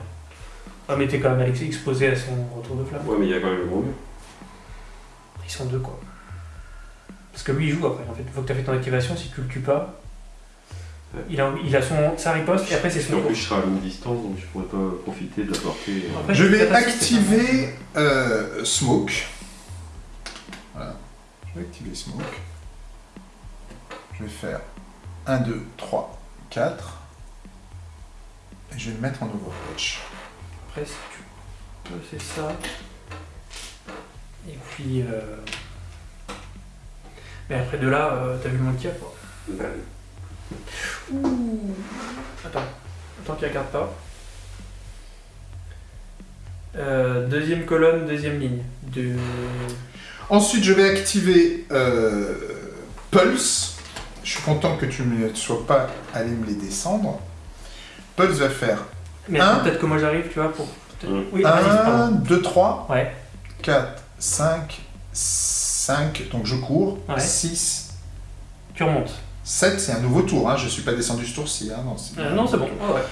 A: Ah, mais t'es quand même Alexis exposé à son retour de flamme.
C: Ouais, mais il y a quand même le gros mur.
A: Ils sont deux, quoi. Parce que lui, il joue après. En fait, une fois que t'as fait ton activation, si tu le tues pas,
C: Ouais.
A: il a, il a son, sa riposte et après c'est son
C: en plus, je serai à longue distance, donc je pourrais pas profiter de la portée. euh.
B: Je vais activer euh, Smoke. Voilà. Je vais activer Smoke. Je vais faire 1, 2, 3, 4. Et je vais le mettre en Overwatch.
A: Après, si tu peux, c'est ça. Et puis. Euh... Mais après de là, euh, t'as vu y a, quoi.
C: Bah,
A: Attends, attends qu'il regarde pas. Euh, deuxième colonne, deuxième ligne. De...
B: Ensuite, je vais activer euh, Pulse. Je suis content que tu ne sois pas allé me les descendre. Pulse va faire
A: Mais
B: Un.
A: peut-être que moi j'arrive, tu vois, pour. peut-être-
C: Mm.
A: Oui, vas-y,
B: 1,
A: pardon.
B: 2, 3,
A: Ouais,
B: 4, 5, 5. Donc je cours.
A: Ouais.
B: 6,
A: tu remontes.
B: 7, c'est un nouveau tour. Hein. Je ne suis pas descendu ce tour-ci. Hein. Non, c'est
A: Euh, non, c'est bon. Ah ouais.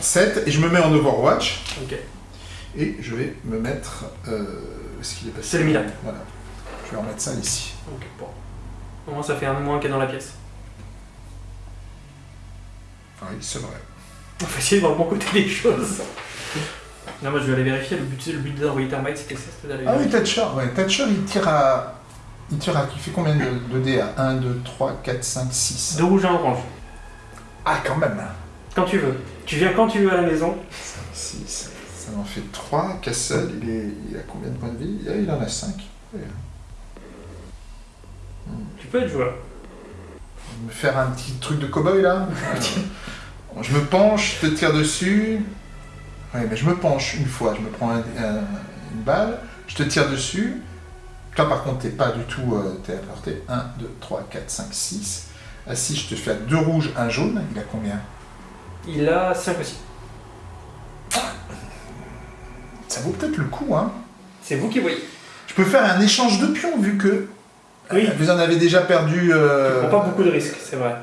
B: 7, et je me mets en Overwatch.
A: Ok.
B: Et je vais me mettre. Euh, où est-ce qu'il est passé
A: C'est le Milan.
B: Voilà. Je vais remettre ça ici.
A: Ok, bon. Au moins ça fait un de moins qu'il y a dans la pièce.
B: Oui, c'est vrai.
A: On va essayer de voir le bon côté des choses. Non, moi je vais aller vérifier. Le but, le but d'envoyer Thermite, c'était ça, c'était d'aller
B: Ah oui. Thatcher. Ouais, Thatcher, il tire à. Il tire à. Il fait combien de, de dés à 1, 2, 3, 4, 5, 6
A: Deux rouges et un orange.
B: Ah, quand même
A: Quand tu veux. Tu viens quand tu veux à la maison.
B: 6. Ça m'en fait 3. Castle, il, est, il a combien de points de vie? Ah, Il en a 5.
A: Tu peux être joueur.
B: Me faire un petit truc de cow-boy là <laughs> Je me penche, je te tire dessus. Ouais, mais je me penche une fois, je me prends un- un- une balle, je te tire dessus. Toi par contre, t'es pas du tout. Euh, t'es à portée. 1, 2, 3, 4, 5, 6. Ah si, je te fais deux rouges, un jaune. Il a combien?
A: Il a 5 aussi.
B: Ça vaut peut-être le coup, hein
A: C'est vous qui voyez.
B: Je peux faire un échange de pions vu que.
A: Oui.
B: Vous en avez déjà perdu.
A: Tu
B: euh,
A: prends pas beaucoup de risques, c'est vrai.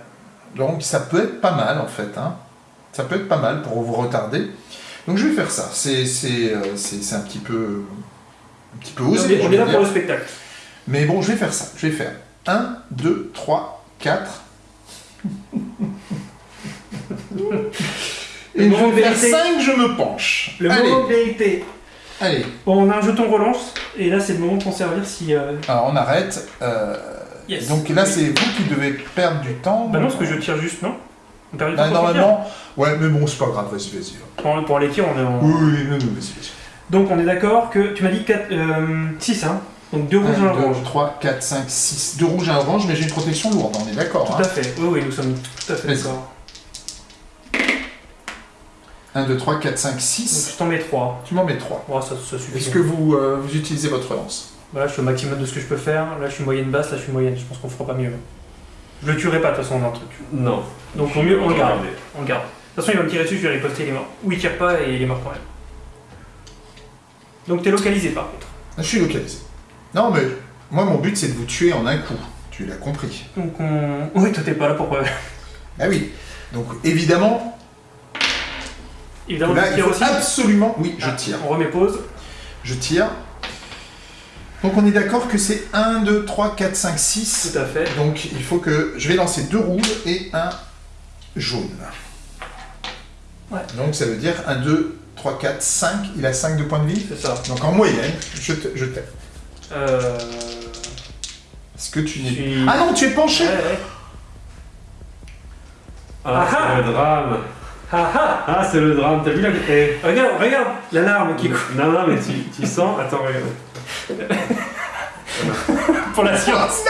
B: Donc ça peut être pas mal en fait. Hein. Ça peut être pas mal pour vous retarder. Donc je vais faire ça. C'est euh, un petit peu un petit peu osé.
A: on est là pour le spectacle.
B: Mais bon, je vais faire ça. Je vais faire 1, 2, 3, 4. Et je vais faire
A: vérité.
B: 5, je me penche.
A: Le
B: allez,
A: moment de vérité.
B: allez.
A: Bon, on a un jeton relance, et là c'est le moment de s'en servir si. euh,
B: Alors on arrête. euh,
A: Yes.
B: Donc là, c'est vous qui devez perdre du temps.
A: Bah non, parce que je tire juste, non On perd du temps
B: Bah,
A: pour sortir.
B: normalement, ouais, mais bon, c'est pas grave, vas-y, vas-y.
A: Pour, pour les tirs, on est en.
B: Oui, oui, non, vas-y, vas-y.
A: Donc on est d'accord que. Tu m'as dit 6, hein Donc 2 rouges et un
B: 1, 2,
A: orange.
B: 3, 4, 5, 6. Deux rouges et un orange, mais j'ai une protection lourde, on est d'accord.
A: Tout
B: Hein
A: à fait. Oui, oui, nous sommes tout à fait d'accord.
B: 1, 2, 3, 4, 5,
A: Donc
B: 6.
A: je t'en mets 3.
B: Tu m'en mets 3.
A: Oh, ça, ça suffit.
B: Est-ce que vous, euh, vous utilisez votre lance
A: Voilà, je suis au maximum de ce que je peux faire. Là, je suis moyenne basse, là, je suis moyenne. Je pense qu'on fera pas mieux. Je le tuerai pas, de toute façon, dans le truc.
C: Non.
A: Donc, au mieux, on le garde. On le garde. De toute façon, il va me tirer dessus, je vais riposter, il est mort. Ou il tire pas et il est mort quand même. Donc, t'es localisé par contre.
B: Je suis localisé. Non, mais moi, mon but, c'est de vous tuer en un coup. Tu l'as compris.
A: Donc, on. <laughs> Oui, toi, t'es pas là pour.
B: Ah oui. Donc, évidemment,
A: Évidemment,
B: là,
A: je
B: il faut
A: aussi.
B: absolument... Oui, je
A: Ah,
B: tire.
A: On remet pause.
B: Je tire. Donc, on est d'accord que c'est 1, 2, 3, 4, 5, 6.
A: Tout à fait.
B: Donc, il faut que... Je vais lancer deux rouges et un jaune.
A: Ouais.
B: Donc, ça veut dire 1, 2, 3, 4, 5. Il a 5 de points de vie.
A: C'est ça.
B: Donc, en moyenne, je t'aime.
A: Euh.
B: Est-ce que tu n'es...
A: suis.
B: Ah non, tu es penché
A: Ouais, ouais.
C: Ah,
A: Ah
C: c'est le drame.
A: Ah ah
C: Ah, c'est le drame, t'as vu la. Eh,
A: Regarde, regarde l'alarme qui coule
C: Non, non, mais tu, tu sens. Attends, regarde. <laughs>
A: pour la science.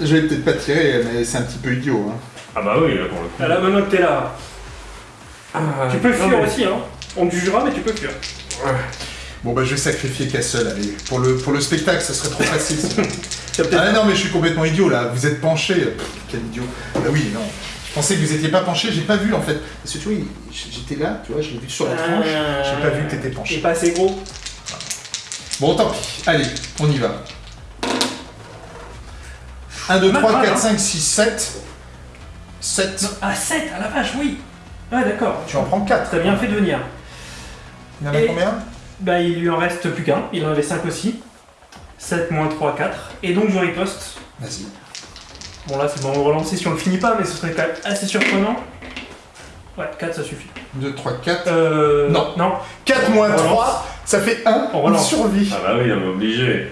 B: Je vais peut-être pas tirer, mais c'est un petit peu idiot. Hein.
C: Ah, bah oui, là pour le coup.
A: Ah, Là, maintenant que t'es là,
C: Ah,
A: tu peux fuir
C: mais-
A: aussi, hein. On te jugera, mais tu peux fuir.
B: Bon, bah, je vais sacrifier Castle, allez. Pour le, pour le spectacle, ça serait trop facile. sinon. <laughs> Ah non, mais je suis complètement idiot là. Vous êtes penché. Pff, quel idiot. Bah oui, non. Je pensais que vous étiez pas penché, j'ai pas vu en fait. Parce que tu vois, j'étais là, tu vois, je l'ai vu sur la tranche. J'ai pas vu que t'étais
A: T'es
B: penché.
A: pas assez gros.
B: Bon, tant pis. Allez, on y va. 1, 2,
A: Mal,
B: 3,
A: mal,
B: 4,
A: hein.
B: 5, 6, 7. 7.
A: Ah, 7 à la vache, oui Ouais, d'accord.
B: Tu en prends 4.
A: T'as bien fait de venir.
B: Il y en a
A: Et-
B: combien?
A: Bah, il lui en reste plus qu'un. Il en avait 5 aussi. 7 moins 3, 4. Et donc, je riposte.
B: Vas-y.
A: Bon, là, c'est bon, on va relancer si on le finit pas, mais ce serait quand même assez surprenant. Ouais, 4, ça suffit.
B: 2, 3, 4.
A: Euh.
B: Non.
A: Non.
B: 4 moins
A: On relance.
B: 3, ça fait 1.
A: On relance.
B: survit.
C: Ah, bah oui, on est obligé.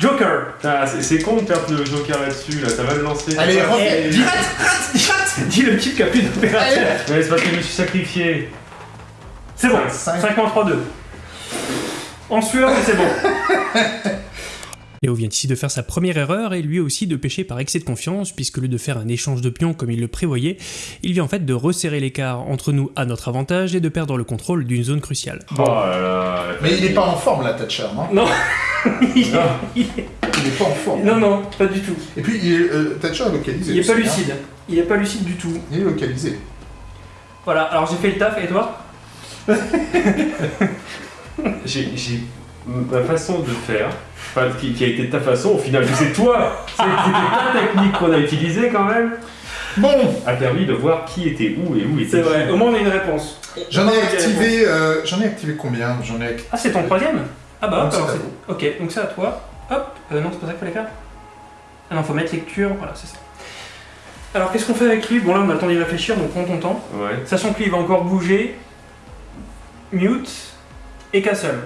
A: Joker
C: Ah, c'est con de perdre le joker là-dessus, là, ça va le lancer.
B: Allez,
C: ça.
A: Eh,
B: Dis rate, rate, dis rate.
A: Dis le type qui a plus d'opérateur.
C: Ouais, c'est parce que je me suis sacrifié.
A: C'est bon,
B: Cinq.
A: 5 moins 3, 2. En sueur, mais c'est bon.
D: Léo vient ici de faire sa première erreur et lui aussi de pêcher par excès de confiance, puisque au lieu de faire un échange de pions comme il le prévoyait, il vient en fait de resserrer l'écart entre nous à notre avantage et de perdre le contrôle d'une zone cruciale.
C: Oh là là.
B: Mais il est pas en forme là, Thatcher, non
A: Non. <laughs> il,
C: Non.
A: il-
B: Il est pas en forme.
A: Non, non, pas du tout.
B: Et puis, il est, euh, Thatcher est localisé.
A: Il est
B: aussi,
A: pas
B: hein.
A: lucide. Il est pas lucide du tout.
B: Il est localisé.
A: Voilà, alors j'ai fait le taf, et toi <laughs>
C: J'ai ma façon de faire, qui, qui a été ta façon, au final, c'est toi, c'est- c'était ta technique qu'on a utilisée quand même,
B: Bon,
C: a permis de voir qui était où et où était
A: C'est vrai, au moins on a une réponse.
B: J'en ai activé. euh, j'en ai activé combien? J'en ai activé.
A: Ah, c'est ton troisième? Ah bah hop,
B: c'est
A: alors c'est... Ok, donc c'est à toi. Hop, euh, non, c'est pas ça qu'il fallait faire Ah non, faut mettre lecture, voilà, c'est ça. Alors qu'est-ce qu'on fait avec lui? Bon là, on a le temps d'y réfléchir, donc prends ton temps.
C: Ouais.
A: Sachant que lui, il va encore bouger. Mute et Castle.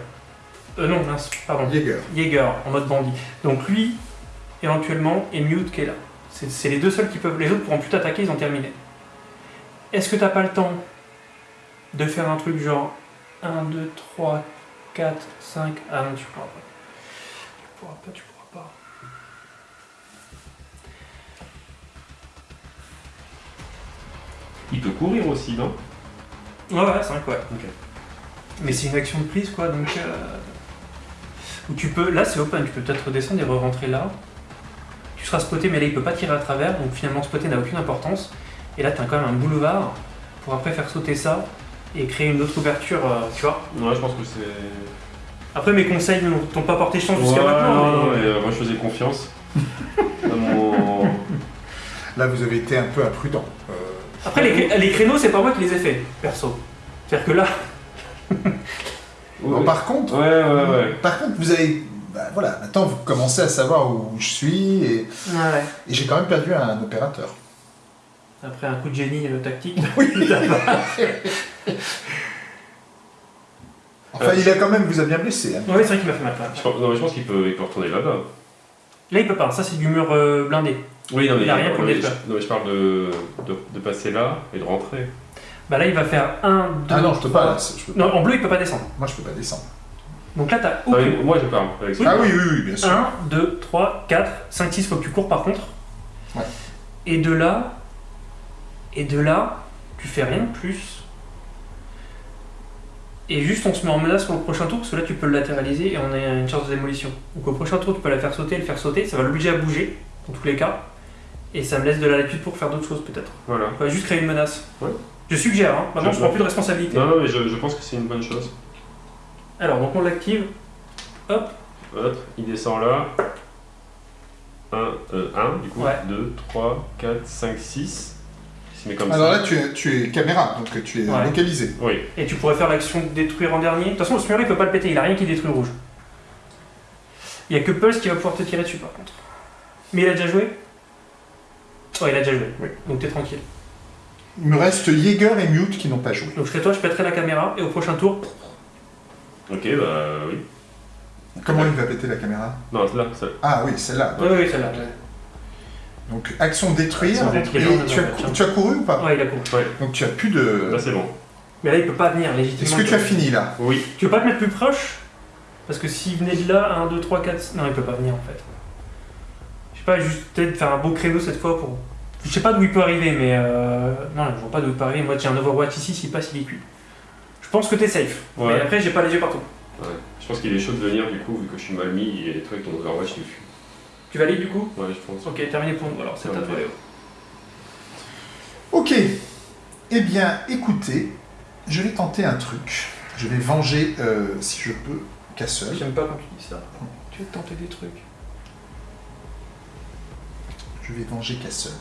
A: Euh, non, mince, pardon.
B: Jaeger.
A: Jaeger, en mode bandit. Donc lui, éventuellement, et Mute qui est là. C'est c'est les deux seuls qui peuvent. Les autres pourront plus t'attaquer, ils ont terminé. Est-ce que t'as pas le temps? De faire un truc genre 1, 2, 3, 4, 5. Ah non, tu pourras pas. Tu pourras pas, tu pourras pas.
C: Il peut courir aussi, non?
A: Ouais, ouais, 5, ouais.
C: Ok.
A: Mais c'est une action de prise, quoi, donc. Euh... Où tu peux. Là, c'est open, tu peux peut-être redescendre et re-rentrer là. Tu seras spoté, mais là, il peut pas tirer à travers, donc finalement, spoté n'a aucune importance. Et là, t'as quand même un boulevard pour après faire sauter ça et créer une autre ouverture, euh, tu vois.
C: Ouais, je pense que c'est.
A: Après, mes conseils ne t'ont pas porté chance jusqu'à
C: Ouais,
A: maintenant.
C: non, non,
A: mais-
C: mais, euh, moi je faisais confiance. <laughs> mon.
B: Là, vous avez été un peu imprudent. Euh,
A: Après, les, les créneaux, c'est pas moi qui les ai faits, perso. C'est-à-dire que là,
B: bon, <laughs>
C: Ouais,
B: par contre,
C: ouais, ouais. ouais.
B: par contre, vous avez. bah, voilà, maintenant vous commencez à savoir où je suis et,
A: ouais.
B: et j'ai quand même perdu un opérateur.
A: après un coup de génie euh, tactique,
B: Oui. <laughs> <laughs> Enfin, il a quand même vous a bien blessé. hein.
A: Ouais, c'est vrai qu'il m'a fait mal. quand même.
C: Je pense, non, mais je pense qu'il peut, il peut retourner là-bas.
A: Là, il peut pas. Ça, c'est du mur euh, blindé.
C: Oui, non, mais,
A: Il a rien pour
C: non,
A: le
C: mais je,
A: faire.
C: non, mais je parle de, de, de passer là et de rentrer.
A: Bah là, il va faire 1, 2.
B: Ah non, je peux pas. là, je peux-
A: Non, en bleu, il peut pas descendre.
B: Moi, je peux pas descendre.
A: Donc là, t'as
C: mais
A: aucune.
C: moi je parle avec ça.
B: Ah oui, oui, oui, bien sûr.
A: 1, 2, 3, 4, 5, 6, faut que tu cours par contre.
B: Ouais.
A: Et de là, et de là, tu fais rien de plus. Et juste on se met en menace pour le prochain tour, parce que là tu peux le latéraliser et on a une chance de démolition. Donc au prochain tour tu peux la faire sauter, le faire sauter, ça va l'obliger à bouger, dans tous les cas. Et ça me laisse de la latitude pour faire d'autres choses peut-être.
C: Voilà.
A: On va juste créer une menace.
C: Ouais.
A: Je suggère, hein. maintenant je
C: Je-
A: prends plus de responsabilité.
C: Non, non, mais je, je pense que c'est une bonne chose.
A: Alors donc on l'active. Hop,
C: Hop, il descend là. 1, euh, 1 du coup.
A: Ouais.
C: 2, 3, 4, 5, 6. Comme
B: Alors
C: ça.
B: là, tu es, tu es caméra, donc tu es
A: Ouais.
B: localisé.
C: Oui.
A: et tu pourrais faire l'action de détruire en dernier. De toute façon le smurry il peut pas le péter, il a rien qui détruit rouge. Il y a que Pulse qui va pouvoir te tirer dessus par contre. Mais il a déjà joué Ouais, il a déjà joué.
B: Oui.
A: Donc t'es tranquille.
B: Il me reste Jaeger et Mute qui n'ont pas joué.
A: Donc je serai toi, je pèterai la caméra et au prochain tour,
C: Ok, bah oui.
B: Comment il va péter la caméra?
C: Non, là, ça.
B: Ah oui, celle-là.
A: Oui, oui, celle-là.
B: Donc, action détruire.
C: Action détruire,
B: et
A: non,
B: tu, as,
A: non,
B: cou-
A: tiens.
B: tu as couru ou pas
A: Ouais, il a couru.
B: Donc, tu as plus de.
C: Là, c'est bon.
A: Mais là, il peut pas venir légitimement.
B: Est-ce que tu as fini là?
C: Oui.
A: Tu veux pas te mettre plus proche? Parce que s'il venait de là, 1, 2, 3, 4. Non, il peut pas venir en fait. Je sais pas, juste peut-être faire un beau créneau cette fois pour. Je sais pas d'où il peut arriver, mais. Euh... Non, je vois pas d'où il peut arriver. Moi, j'ai un Overwatch ici, s'il passe, il est cuit. Je pense que t'es safe.
C: Ouais.
A: Mais après, j'ai pas les yeux partout.
C: Ouais. Je pense qu'il est chaud de venir du coup, vu que je suis mal mis et toi avec ton Overwatch, tu le fuis.
A: Tu valides du coup
C: Ouais, je pense.
A: Ok, terminé pour nous. Alors, c'est à toi, Léo.
B: Ok. Eh bien, écoutez, je vais tenter un truc. Je vais venger, euh, si je peux, Castle.
A: J'aime pas quand tu dis ça. Tu veux tenter des trucs.
B: Je vais venger Castle.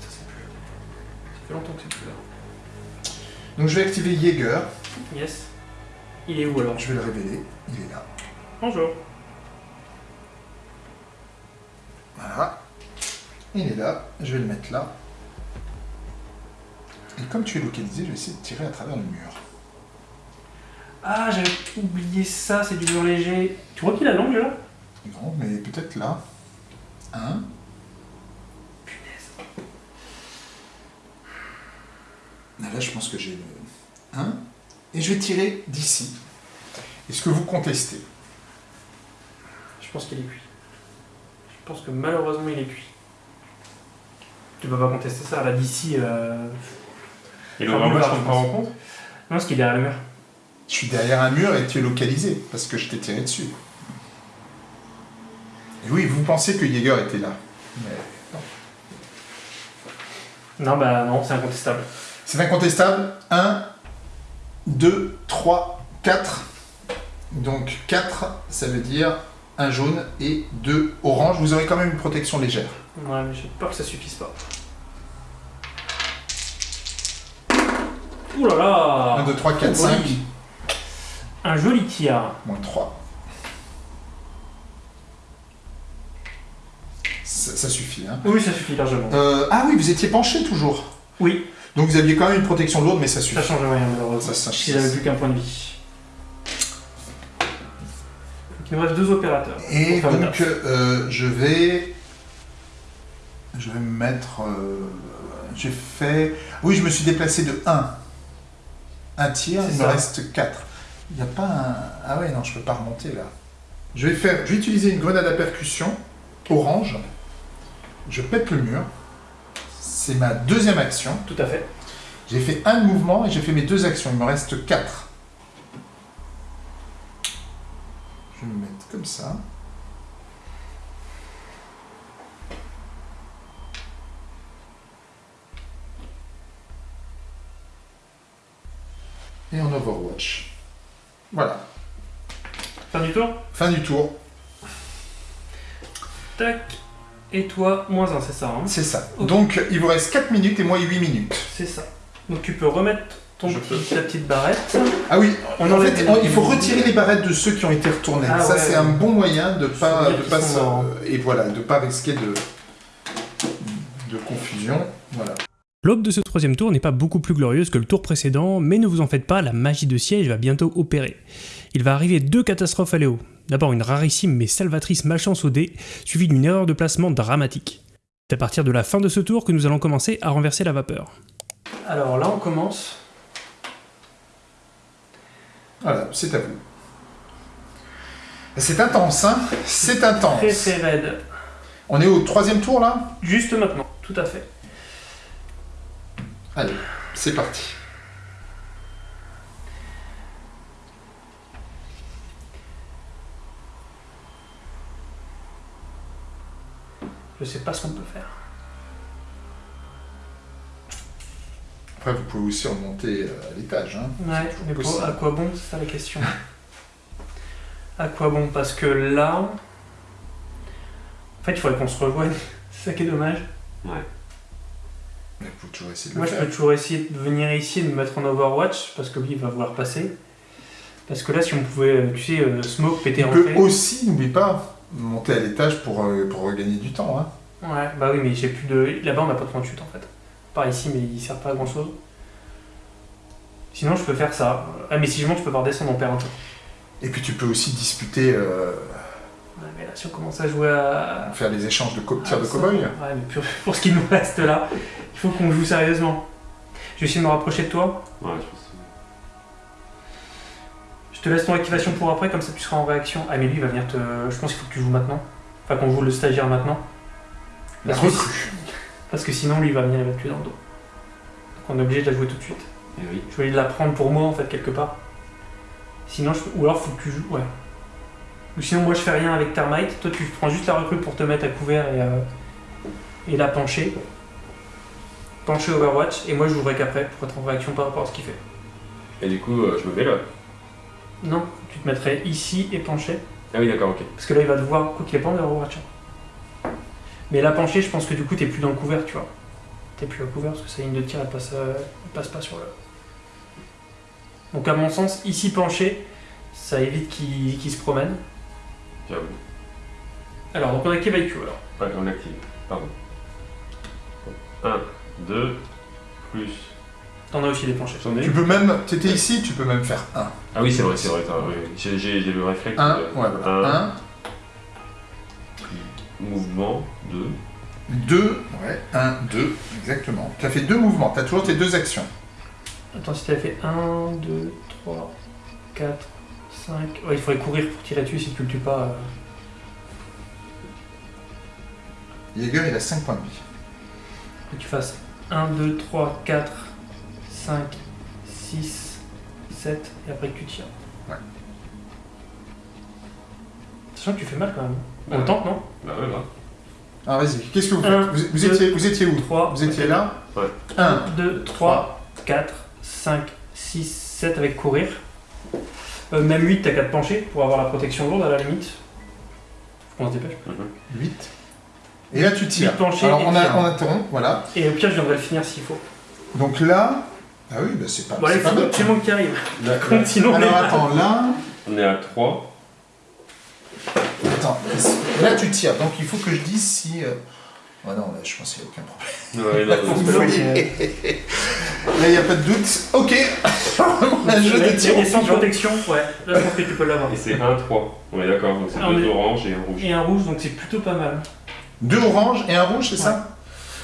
A: Ça, c'est plus là. Ça fait longtemps que c'est plus là.
B: Donc, je vais activer Jaeger.
A: Yes. Il est où alors?
B: Je vais le révéler. Il est là.
A: Bonjour.
B: Voilà. Il est là. Je vais le mettre là. Et comme tu es localisé, je vais essayer de tirer à travers le mur.
A: Ah, j'avais oublié ça, c'est du mur léger. Tu vois qu'il a l'angle là?
B: Non, mais peut-être là. Un. Ah, Là, je pense que j'ai le 1. Et je vais tirer d'ici. Est-ce que vous contestez?
A: Je pense qu'il est cuit. Je pense que malheureusement il est cuit. Tu peux pas contester ça, là d'ici. Euh...
C: Et
A: boulevard,
C: on
A: je
C: prend en compte
A: Non, parce qu'il est derrière le mur.
B: Je suis derrière un mur et tu es localisé, parce que je t'ai tiré dessus. Et oui, vous pensez que Jaeger était là. Mais non.
A: Non, bah non, c'est incontestable.
B: C'est incontestable. 1, 2, 3, 4. Donc 4, ça veut dire un jaune et deux orange. Vous aurez quand même une protection légère.
A: Ouais, mais j'ai peur que ça suffise pas. Ouh là là
B: 1, 2, 3, 4,
A: Oh,
B: 5.
A: oui. Un joli tir.
B: Moins 3. Ça, ça suffit. Hein.
A: Oui, ça suffit largement.
B: Euh, ah oui, vous étiez penché toujours.
A: Oui,
B: Donc vous aviez quand même une protection lourde, mais ça suffit.
A: ça change rien malheureusement.
B: Ça, ça-
A: Si j'avais plus qu'un point de vie. Il nous reste deux opérateurs.
B: Et donc, euh, je vais. Je vais me mettre. euh, J'ai fait. Oui, je me suis déplacé de 1. Un
A: C'est
B: il me reste 4. Il n'y a pas un. Ah ouais, non, je peux pas remonter là. Je vais faire. Je vais utiliser une grenade à percussion orange. Je pète le mur. C'est ma deuxième action.
A: Tout à fait.
B: J'ai fait un mouvement et j'ai fait mes deux actions. Il me reste 4. Je vais me mettre comme ça. Et en Overwatch. Voilà.
A: Fin du tour
B: Fin du tour.
A: Tac. Et toi, moins 1, c'est ça. Hein?
B: C'est ça. Donc, il vous reste 4 minutes et moi 8 minutes.
A: c'est ça. Donc tu peux remettre ton petit, ta petite barrette.
B: Ah oui,
A: On
B: en fait, il faut retirer les barrettes de ceux qui ont été retournés.
A: Ah
B: ça,
A: ouais,
B: c'est
A: ouais.
B: un bon moyen de pas, de pas
A: morts.
B: et voilà, de pas risquer de, de confusion. Voilà.
E: L'aube de ce troisième tour n'est pas beaucoup plus glorieuse que le tour précédent, mais ne vous en faites pas, la magie de siège va bientôt opérer. Il va arriver deux catastrophes à Léo. D'abord une rarissime mais salvatrice malchance au dé, suivie d'une erreur de placement dramatique. C'est à partir de la fin de ce tour que nous allons commencer à renverser la vapeur.
A: Alors là, on commence.
B: Voilà, c'est à vous. C'est intense, hein C'est intense.
A: Très très raide.
B: On est au troisième tour là?
A: Juste maintenant, tout à fait.
B: Allez, c'est parti.
A: Je sais pas ce qu'on peut faire.
B: Après, vous pouvez aussi remonter euh, à l'étage. Hein.
A: Ouais, mais pour- à quoi bon C'est ça la question. à quoi bon Parce que là. En fait, il faudrait qu'on se rejoigne. <laughs> C'est ça qui est dommage.
B: Mais vous pouvez toujours essayer de
A: Moi,
B: le
A: je
B: faire.
A: peux toujours essayer de venir ici et de me mettre en Overwatch parce que lui, il va vouloir passer. Parce que là, si on pouvait, euh, tu sais, euh, smoke, péter,
B: On peut
A: rentrer.
B: aussi, n'oublie pas, monter à l'étage pour, euh, pour regagner du temps. Hein.
A: Ouais, bah oui, mais j'ai plus de. Là-bas, on n'a pas de point de chute en fait. Par ici, mais il sert pas à grand chose. Sinon, je peux faire ça. Ah, mais si je monte, je peux pas redescendre, on perd un tour.
B: Et puis tu peux aussi disputer euh,
A: Ouais, mais là, si on commence à jouer à.
B: Faire des échanges de co- tirs de cow-boy
A: Ouais, mais pour, pour ce qui nous reste là, il faut qu'on joue sérieusement. Je vais essayer de me rapprocher de toi.
C: Ouais, je pense.
A: Je te laisse ton activation pour après, comme ça tu seras en réaction. Ah, mais lui, il va venir te. Je pense qu'il faut que tu joues maintenant. Enfin, qu'on joue le stagiaire maintenant.
B: La
A: Parce que,
B: recrue.
A: Parce que sinon, lui, il va venir, il va te tuer dans le dos. Donc, on est obligé de la jouer tout de suite.
C: Et oui.
A: Je voulais la prendre pour moi, en fait, quelque part. Sinon, je... ou alors, faut que tu joues. Ouais. Ou sinon, moi, je fais rien avec Termite. Toi, tu prends juste la recrue pour te mettre à couvert et, euh, et la pencher. Pencher Overwatch. Et moi, je jouerai qu'après pour être en réaction par rapport à ce qu'il fait.
C: Et du coup, euh, je me mets là.
A: Non, tu te mettrais ici et pencher.
C: Ah oui, d'accord, ok.
A: Parce que là, il va devoir. Quoi qu'il est pas en Overwatch. Mais la pencher, je pense que du coup, t'es plus dans le couvert, tu vois. T'es plus à couvert parce que sa ligne de tir, elle passe, euh, elle passe pas sur le. Donc, à mon sens, ici pencher, ça évite qu'il qu'il se promène.
C: J'avoue.
A: Alors, donc on active IQ alors.
C: Ouais, on l'active. Pardon. 1, 2, plus.
A: T'en as aussi des penchés.
C: J'en ai
B: Tu peux même, t'étais ici, tu peux même faire 1.
C: Ah oui, c'est vrai, c'est vrai. oui. J'ai j'ai- j'ai le réflexe.
B: 1,
C: de-
B: ouais, voilà.
C: un,
B: 1,
C: Mouvement, 2.
B: 2, ouais, 1, 2, exactement. Tu as fait deux mouvements, tu as toujours tes deux actions.
A: Attends, si t'avais fait 1, 2, 3, 4, 5. Ouais, il faudrait courir pour tirer dessus si tu le tues pas. euh.
B: Jäger, il a 5 points de vie.
A: que tu fasses 1, 2, 3, 4, 5, 6, 7, et après que tu tires.
B: Ouais.
A: Sachant que tu fais mal quand même. On
C: Ouais.
A: le tente, non
C: Bah ouais, là.
B: Ah, vas-y, qu'est-ce que vous faites
A: Un,
B: vous, vous
A: deux,
B: étiez, vous étiez où
A: 3,
B: Vous étiez là
C: Ouais.
B: 1,
A: 2, 3, 4, 5, 6, 7 avec courir. Euh, même 8, t'as qu'à te pencher pour avoir la protection lourde à la limite. Faut qu'on se dépêche.
C: Mhm.
B: 8. Et là, tu tires.
A: Huit penchés
B: Alors,
A: et
B: on, a,
A: tir.
B: on interrompt, voilà.
A: Et au pire, je viendrai le finir s'il faut.
B: Donc là. Ah oui, bah c'est pas,
A: Bon,
B: c'est
A: allez,
B: pas
A: c'est
B: mal.
A: c'est moi qui arrive.
C: D'accord. <laughs>
A: Sinon, on
B: Alors,
A: est-
B: attends, là.
C: On est à 3.
B: Attends, là, tu tires. Donc, il faut que je dise si. euh, Oh non, là, je pense qu'il n'y a aucun problème.
C: Ouais, <laughs>
B: Là, il n'y a pas de doute. Ok. <laughs> Un jeu de tir
A: et sans protection, ouais. Là, je pense que tu peux l'avoir.
C: Et c'est 1, 3. On est d'accord, donc c'est
A: Ah,
C: deux oranges et un rouge.
A: Et un rouge, donc c'est plutôt pas mal.
B: Deux oranges et un rouge, c'est ça?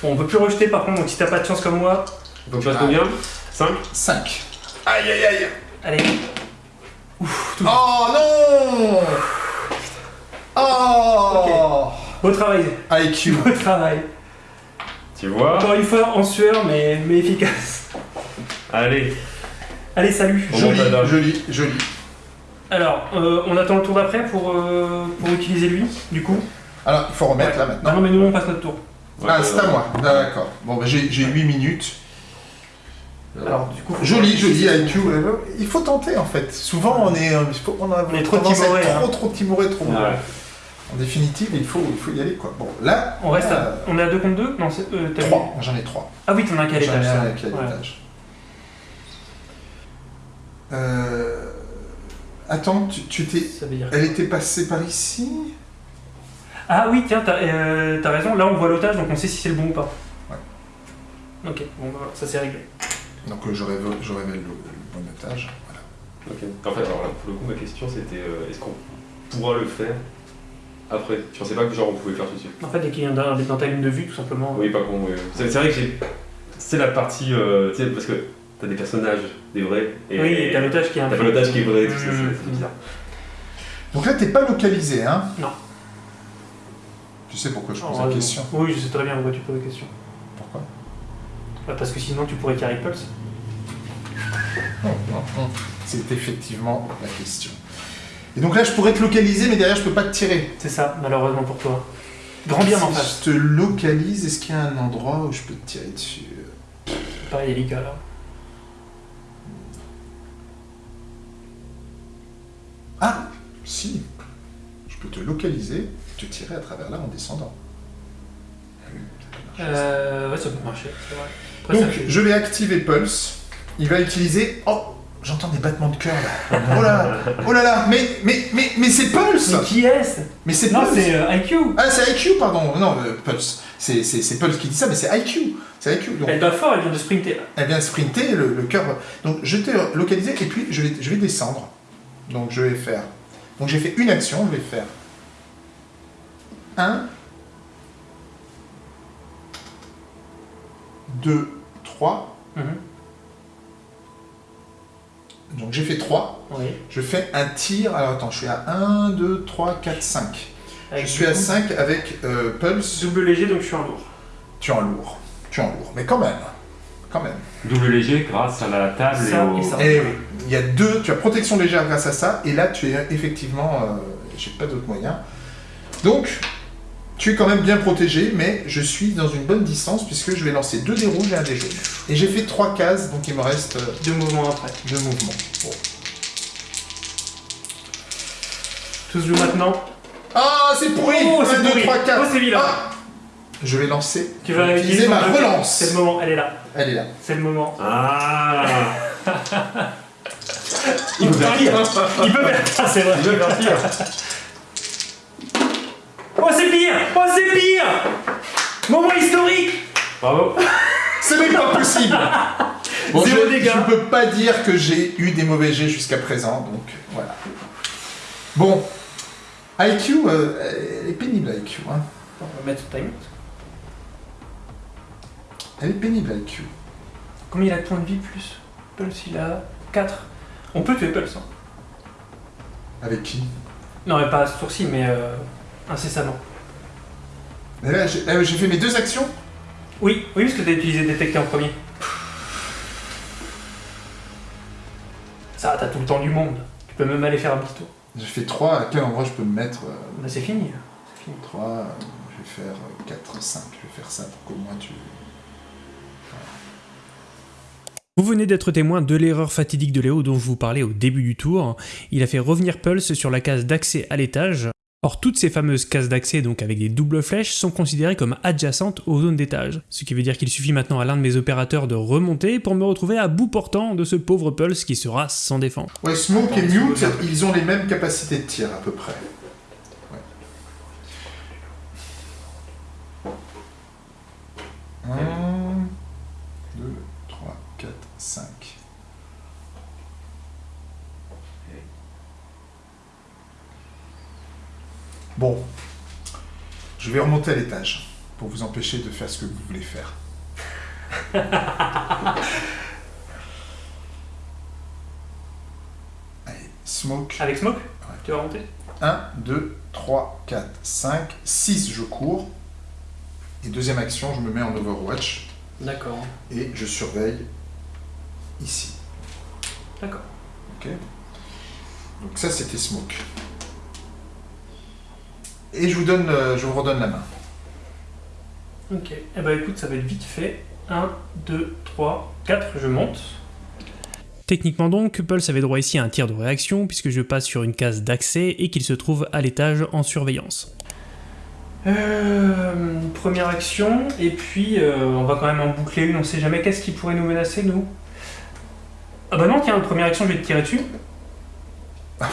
A: Bon, on peut plus rejeter par contre, donc si t'as pas de chance comme moi,
C: Donc je passe combien? 5
B: 5. Aïe, aïe, aïe.
A: allez.
B: Oh non Oh
A: Beau travail,
B: IQ.
A: beau travail.
C: Tu vois
A: Encore une fois, en sueur, mais, mais efficace.
C: Allez.
A: Allez, salut.
B: Joli, joli, joli.
A: Alors, euh, on attend le tour d'après pour, euh, pour utiliser lui, du coup.
B: Alors, il faut remettre
A: Ouais.
B: là maintenant.
A: non, mais nous, on passe notre tour.
B: Ah, c'est à moi. D'accord. Bon, bah, j'ai j'ai 8 minutes.
A: Alors, du coup.
B: Joli, joli IQ. Il faut tenter en fait. Souvent, on est, euh, on a
A: On est trop timoré,
B: trop,
A: hein.
B: trop timoré, trop.
C: Ouais.
B: En définitive, il faut, il faut y aller quoi. Bon, là,
A: On reste à.
B: euh,
A: On est à 2 contre 2 Non, c'est. Euh, t'as vu
B: 3. J'en ai 3.
A: Ah oui, t'en as un qui a
B: J'en ai
A: l'étage.
B: un
A: Ouais.
B: l'étage. Euh... Attends, tu, tu t'es.
A: Ça veut dire.
B: Elle était passée par ici
A: Ah oui, tiens, t'as euh, t'as raison. Là, on voit l'otage, donc on sait si c'est le bon ou pas.
B: Ouais.
A: Ok, bon, bah, voilà, ça c'est réglé.
B: Donc euh, je révèle, je révèle le, le bon otage. Voilà.
C: Ok. En fait, alors là, pour le coup, ma question c'était euh, est-ce qu'on pourra le faire après Je pensais pas que genre on pouvait faire tout de suite.
A: En fait, dès qu'il y a dans, dans ta ligne de vue, tout simplement.
C: Oui, pas con. oui. C'est vrai que. C'est la partie. euh, tu sais, parce que t'as des personnages, des vrais. Et
A: Oui, et t'as l'otage qui est un
C: T'as l'otage qui est vrai, tout ça,
A: Mmh,
C: c'est c'est bizarre.
B: Donc là, t'es pas localisé, hein?
A: Non.
B: Tu sais pourquoi je pose
A: Oh,
B: la
A: raison.
B: question
A: Oui, je sais très bien pourquoi tu poses la question.
B: Pourquoi?
A: Bah, parce que sinon, tu pourrais carry pulse. <laughs>
B: C'est effectivement la question. Et donc là, je pourrais te localiser, mais derrière, je peux pas te tirer.
A: C'est ça, malheureusement pour toi. Grand bien en
B: si
A: face.
B: je te localise, est-ce qu'il y a un endroit où je peux te tirer dessus?
A: Pareil, Elika là.
B: Ah Si Je peux te localiser te tirer à travers là en descendant. Ah oui, ça peut marcher, ça.
A: Euh, ouais, ça peut marcher, c'est vrai. Après,
B: Donc,
A: ça fait-
B: je vais activer Pulse. Il va utiliser. Oh J'entends des battements de cœur là. Oh là Oh là là Mais, mais, mais, mais c'est Pulse
A: Mais qui est-ce
B: Mais c'est
A: Non,
B: Pulse
A: c'est euh, IQ
B: Ah, c'est IQ, pardon. Non, euh, Pulse. C'est Pulse qui dit ça, mais c'est IQ. C'est IQ. Donc,
A: Elle bat fort, elle vient de sprinter.
B: elle vient sprinter, le, le cœur. Donc, je t'ai localisé et puis je vais, je vais descendre. Donc, je vais faire. Donc, j'ai fait une action, je vais faire 1, 2, 3.
A: Mhm.
B: Donc j'ai fait 3.
A: Oui.
B: Je fais un tir. Alors attends, je suis à 1, 2, 3, 4, 5. Je suis à
A: du coup,
B: 5 avec euh, Pulse.
A: Double léger, donc je suis en lourd.
B: Tu es en lourd. Tu es en lourd. Mais quand même. Quand même.
C: Double léger grâce à la table
A: Ça
C: et au...
A: et ça.
B: Et oui, il y a deux. Tu as protection légère grâce à ça. Et là, tu es effectivement. euh, j'ai pas d'autre moyen. Donc, tu es quand même bien protégé, mais je suis dans une bonne distance puisque je vais lancer deux dés rouges et un dé jaune. Et j'ai fait trois cases, donc il me reste euh,
A: Deux mouvements après.
B: deux mouvements. Bon.
A: Tout se joue maintenant.
B: Ah, c'est pourri
A: Oh, c'est
B: 1, 2,
A: pourri.
B: 3, 4.
A: Oh, c'est vilain.
B: Je vais lancer.
A: Tu vas
B: utiliser ma relance.
A: C'est le moment, elle est là.
B: Elle est là.
A: C'est le moment.
C: Ah <laughs> Il peut faire pire
A: Il peut faire c'est vrai.
C: Il peut faire pire
A: pire Oh, c'est pire Moment historique
C: Bravo
B: Ce n'est pas possible <laughs> Bon,
A: Zéro
B: je,
A: dégâts.
B: je peux pas dire que j'ai eu des mauvais jets jusqu'à présent, donc voilà. Bon, IQ, euh, elle est pénible IQ. Hein.
A: On va mettre time.
B: Elle est pénible IQ.
A: Combien il a de points de vie plus? Pulse, il a 4. On peut tuer Pulse. hein.
B: Avec qui?
A: Non, mais pas à ce tour-ci, mais euh, incessamment.
B: Mais là, j'ai euh, fait mes deux actions
A: Oui, oui, parce que t'as utilisé détecter en premier. Ça, t'as tout le temps du monde. Tu peux même aller faire un petit tour.
B: J'ai fait 3, à quel endroit je peux me mettre euh,
A: Bah, c'est fini. C'est fini.
B: 3, euh, je vais faire 4, 5, je vais faire ça pour qu'au moins tu...
D: Vous venez d'être témoin de l'erreur fatidique de Léo dont je vous parlais au début du tour. Il a fait revenir Pulse sur la case d'accès à l'étage. Or, toutes ces fameuses cases d'accès, donc avec des doubles flèches, sont considérées comme adjacentes aux zones d'étage. Ce qui veut dire qu'il suffit maintenant à l'un de mes opérateurs de remonter pour me retrouver à bout portant de ce pauvre Pulse qui sera sans défense.
B: Ouais, Smoke et Mute, ils ont les mêmes capacités de tir à peu près. Ouais. 1, 2, 3, 4, 5. Bon, je vais remonter à l'étage pour vous empêcher de faire ce que vous voulez faire. <laughs> Allez, Smoke.
A: Avec Smoke Tu vas monter
B: 1, 2, 3, 4, 5, 6, je cours. Et deuxième action, je me mets en Overwatch
A: D'accord.
B: et je surveille ici.
A: D'accord.
B: Ok Donc ça, c'était Smoke. Et je vous, donne, euh, je vous redonne la main.
A: Ok. Eh bah écoute, ça va être vite fait. 1, 2, 3, 4, je monte.
D: Techniquement donc, Pulse avait droit ici à un tir de réaction puisque je passe sur une case d'accès et qu'il se trouve à l'étage en surveillance.
A: Euh, première action, et puis euh, on va quand même en boucler une, on sait jamais qu'est-ce qui pourrait nous menacer, nous. Ah bah non, tiens, première action, je vais te tirer dessus. <laughs>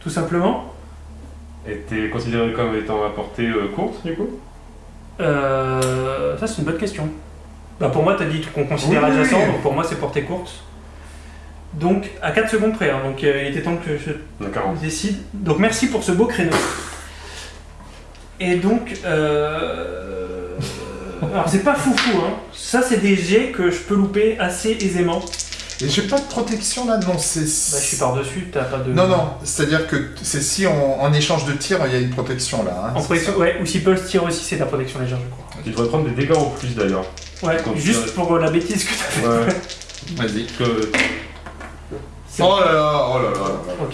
A: Tout simplement.
C: T'es considéré comme étant à portée euh, courte, du coup?
A: Euh, ça, c'est une bonne question. Bah pour moi, t'as dit qu'on considère
B: Oui,
A: adjacent,
B: oui.
A: donc pour moi, c'est portée courte. Donc, à 4 secondes près, hein, donc euh, il était temps que je décide. Donc merci pour ce beau créneau. Et donc, euh... <laughs> alors c'est pas foufou, hein. Ça c'est des jets que je peux louper assez aisément.
B: Et j'ai pas de protection là, non, c'est...
A: Bah je suis par dessus, t'as pas de.
B: Non, non, c'est-à-dire que c'est si on- en échange de tir, il y a une protection là. hein,
A: En protection, ouais. Ou si Pulse tire aussi, c'est de la protection légère, je crois.
C: Tu devrais prendre des dégâts en plus d'ailleurs.
A: Ouais.
C: Quand
A: Juste pour euh, la bêtise que t'as fait.
C: Ouais.
B: Vas-y.
C: Que
A: C'est-
B: Oh là là, oh là là. là là.
A: Ok.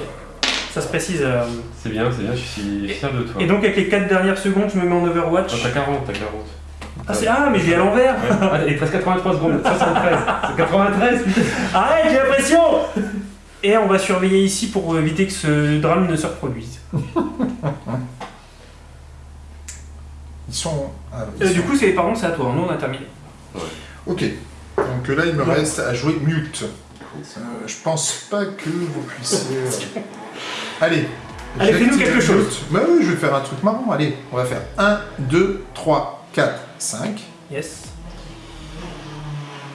A: Ça se précise. euh.
C: c'est bien, c'est bien, je suis fier de toi.
A: Et donc avec les 4 dernières secondes, je me mets en Overwatch.
C: Ah, t'as 40, t'as 40.
A: Ah, c'est... ah mais je l'ai à l'envers.
C: Ouais. Ah, il te reste 83 secondes, 73. C'est 93, putain.
A: Arrête, j'ai l'impression Et on va surveiller ici pour éviter que ce drame ne se reproduise.
B: Ils sont... ah, ils
A: Euh,
B: sont-
A: du coup, c'est, pardon, c'est à toi. Nous, on a terminé.
B: Ok. Donc là, il me reste à jouer mute. Euh, je pense pas que vous puissiez... euh, <laughs> Allez.
A: Allez,
B: j'active
A: fais-nous quelque
B: mute.
A: chose.
B: Bah oui, je vais faire un truc marrant. Allez, on va faire 1, 2, 3, 4, 5.
A: Yes.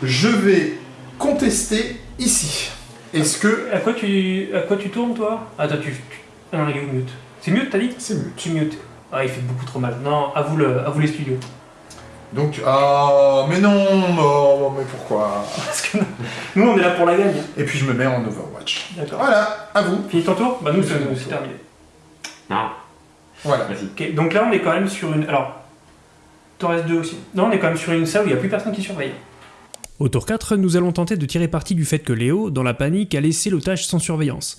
B: Je vais contester ici. Est-ce que...
A: À quoi tu, à quoi tu tournes, toi? Attends, tu... tu... Ah non, il est où, mute C'est mieux, t'as dit?
B: C'est mieux.
A: C'est mieux. Ah, il fait beaucoup trop mal. Non, à vous, le, à vous les studios.
B: Donc, ah, mais non, oh, mais pourquoi? <laughs>
A: Parce que nous, on est là pour la gagne.
B: Et puis je me mets en Overwatch.
A: D'accord.
B: Voilà, à vous.
A: Fini ton tour? Bah, nous, c'est terminé.
C: Non,
B: Voilà.
C: vas-y.
A: Ok, donc là, on est quand même sur une. Alors, t'en restes deux aussi. Non, on est quand même sur une salle où il n'y a plus personne qui surveille.
D: Au tour 4, nous allons tenter de tirer parti du fait que Léo, dans la panique, a laissé l'otage sans surveillance.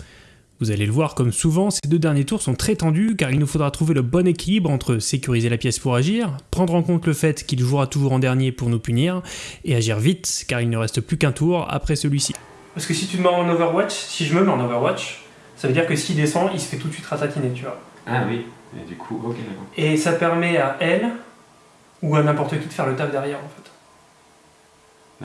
D: Vous allez le voir, comme souvent, ces deux derniers tours sont très tendus car il nous faudra trouver le bon équilibre entre sécuriser la pièce pour agir, prendre en compte le fait qu'il jouera toujours en dernier pour nous punir, et agir vite car il ne reste plus qu'un tour après celui-ci.
A: Parce que si tu te mets en Overwatch, si je me mets en Overwatch, ça veut dire que s'il descend, il se fait tout de suite ratatiner, tu vois.
C: Ah oui, et du coup, ok, d'accord.
A: Et ça permet à elle, ou à n'importe qui, de faire le taf derrière, en fait.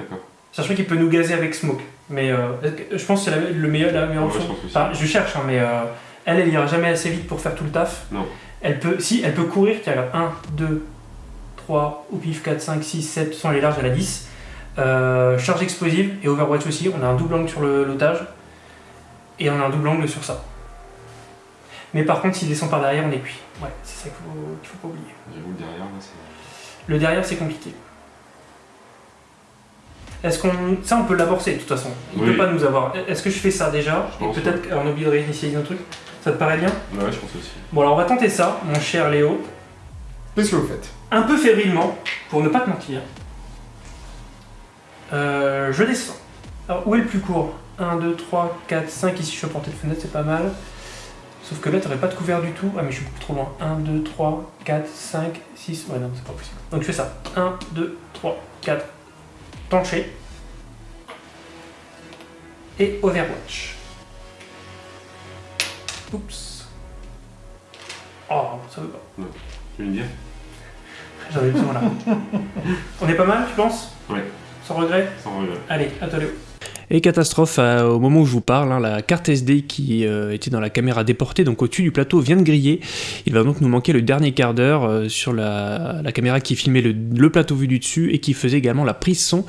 C: D'accord.
A: Sachant qu'il peut nous gazer avec Smoke. Mais euh, je pense que c'est la, le meilleur, la meilleure
C: Ouais, je
A: option.
C: aussi.
A: Enfin, je cherche, hein, mais euh, elle, elle ira jamais assez vite pour faire tout le taf.
C: Non.
A: Elle peut, si, elle peut courir, tiens, regarde, 1, 2, 3, au pif, 4, 5, 6, 7, sans les larges, elle a 10. Euh, charge explosive et Overwatch aussi, on a un double angle sur l'otage et on a un double angle sur ça. Mais par contre, s'il descend par derrière, on est cuit. Ouais, c'est ça qu'il faut, qu'il faut pas oublier.
C: J'avoue, derrière, là, c'est.
A: Le derrière, c'est compliqué. Est-ce qu'on. Ça, on peut l'amorcer de toute façon. Il
C: Oui.
A: peut pas nous avoir. Est-ce que je fais ça déjà
C: Je pense,
A: Et peut-être qu'on oublie de réinitialiser un truc Ça te paraît bien
C: Ouais, je pense aussi.
A: Bon, alors on va tenter ça, mon cher Léo.
B: Qu'est-ce que vous faites?
A: Un peu fébrilement, pour ne pas te mentir. Euh, je descends. Alors, où est le plus court? 1, 2, 3, 4, 5. Ici, je suis à portée de fenêtre, c'est pas mal. Sauf que là, t'aurais pas de couvert du tout. Ah, mais je suis beaucoup trop loin. 1, 2, 3, 4, 5, 6. Ouais, non, c'est pas possible. Donc, je fais ça. 1, 2, 3, 4. Plancher. Et Overwatch. Oups. Oh, ça veut pas.
C: Tu veux me dire?
A: J'en ai besoin là. <laughs> On est pas mal, tu penses?
C: Ouais.
A: Sans regret?
C: Sans regret.
A: Allez, à toi Léo.
D: Et catastrophe, euh, au moment où je vous parle, hein, la carte SD qui euh, était dans la caméra déportée, donc au-dessus du plateau, vient de griller. Il va donc nous manquer le dernier quart d'heure euh, sur la, caméra qui filmait le, plateau vu du dessus et qui faisait également la prise son.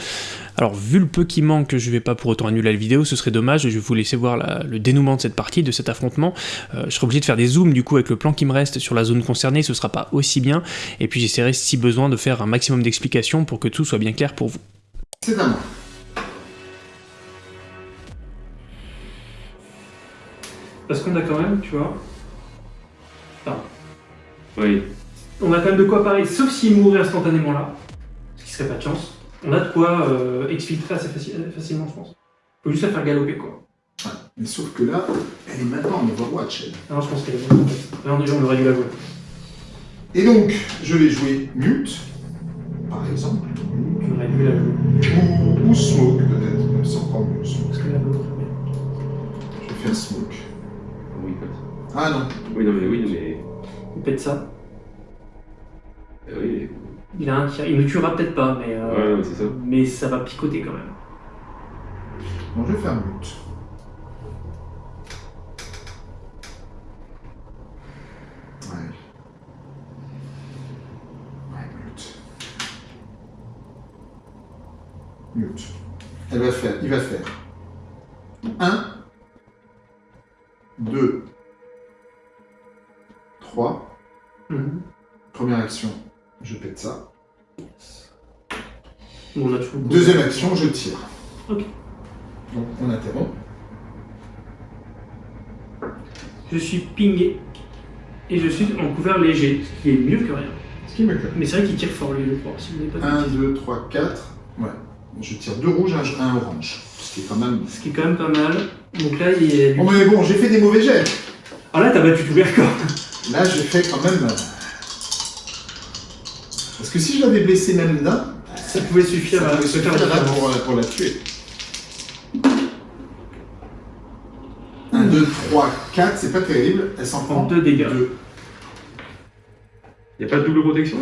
D: Alors vu le peu qui manque, je vais pas pour autant annuler la vidéo, ce serait dommage, je vais vous laisser voir le dénouement de cette partie, de cet affrontement. Je serai obligé de faire des zooms du coup avec le plan qui me reste sur la zone concernée, ce sera pas aussi bien, et puis j'essaierai si besoin de faire un maximum d'explications pour que tout soit bien clair pour vous.
A: Parce qu'on a quand même, tu vois,
C: Oui.
A: on a quand même de quoi parler, sauf s'il mourait instantanément là, ce qui serait pas de chance. On a de quoi euh, exfiltrer assez faci- facilement, je pense. Faut juste la faire galoper quoi.
B: Mais sauf que là, elle est maintenant en Overwatch. elle.
A: Alors je pense qu'elle est bonne en fait. Non, déjà on aurait dû la jouer.
B: Et donc, je vais jouer Mute, par exemple,
A: On aurait dû la jouer.
B: ou, ou Smoke, peut-être, même encore mieux, Smoke.
A: Parce que la l'autre, mais-
B: Je vais faire Smoke. Ah non,
C: Oui, non, mais oui, mais.
A: Il pète ça.
C: euh, Oui.
A: Il a un tir. Il ne tuera peut-être pas, mais, euh,
C: Ouais, ouais, c'est ça.
A: mais ça va picoter quand même.
B: non, je vais faire Mute. Ouais. Ouais, Mute. Mute. Elle va faire, il va faire 1, 2, 3.
A: Mhm.
B: Première action, je pète ça.
A: On a toujours-
B: Deuxième action, je tire.
A: Ok.
B: Donc on interrompt.
A: Je suis pingé et je suis en couvert léger, ce qui est mieux que rien.
B: Ce qui me plaît.
A: Mais c'est vrai qu'il tire fort lui, je crois. Si vous n'avez pas de
B: 1,
A: bêtises.
B: 2, 3, 4. Ouais. Je tire deux rouges, un, un orange. Ce qui est quand même.
A: Ce qui est quand même pas mal. Donc là, il est.
B: Bon, mais bon, j'ai fait des mauvais jets.
A: Ah là, t'as battu tout le record.
B: Là, j'ai fait quand même. euh, Parce que si je l'avais blessé même d'un,
A: Ça pouvait suffire
B: ça
A: à
B: pouvait suffire là
A: différence.
B: pour, euh, pour la tuer. 1, 2, 3, 4, c'est pas terrible. Elle s'en prend
A: prend deux dégâts.
B: Deux.
C: Y'a pas de double protection?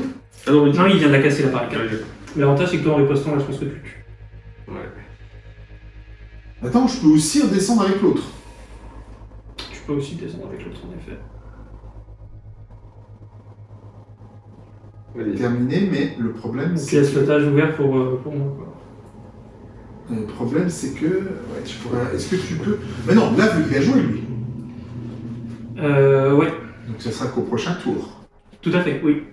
C: Ah non,
A: il vient de la casser la barricade. L'avantage, c'est que toi, en ripostant, là, je pense que tu tues.
C: Ouais.
B: Attends, je peux aussi redescendre avec l'autre.
A: Tu peux aussi descendre avec l'autre, en effet.
B: Terminé, mais le problème, c'est
A: laisses
B: que...
A: l'otage ouvert pour, euh, pour moi, quoi.
B: Le problème, c'est que... Ouais, tu pourrais... Est-ce que tu peux... Mais non, là, il a joué, lui.
A: Euh, ouais.
B: Donc ça sera qu'au prochain tour.
A: Tout à fait, oui.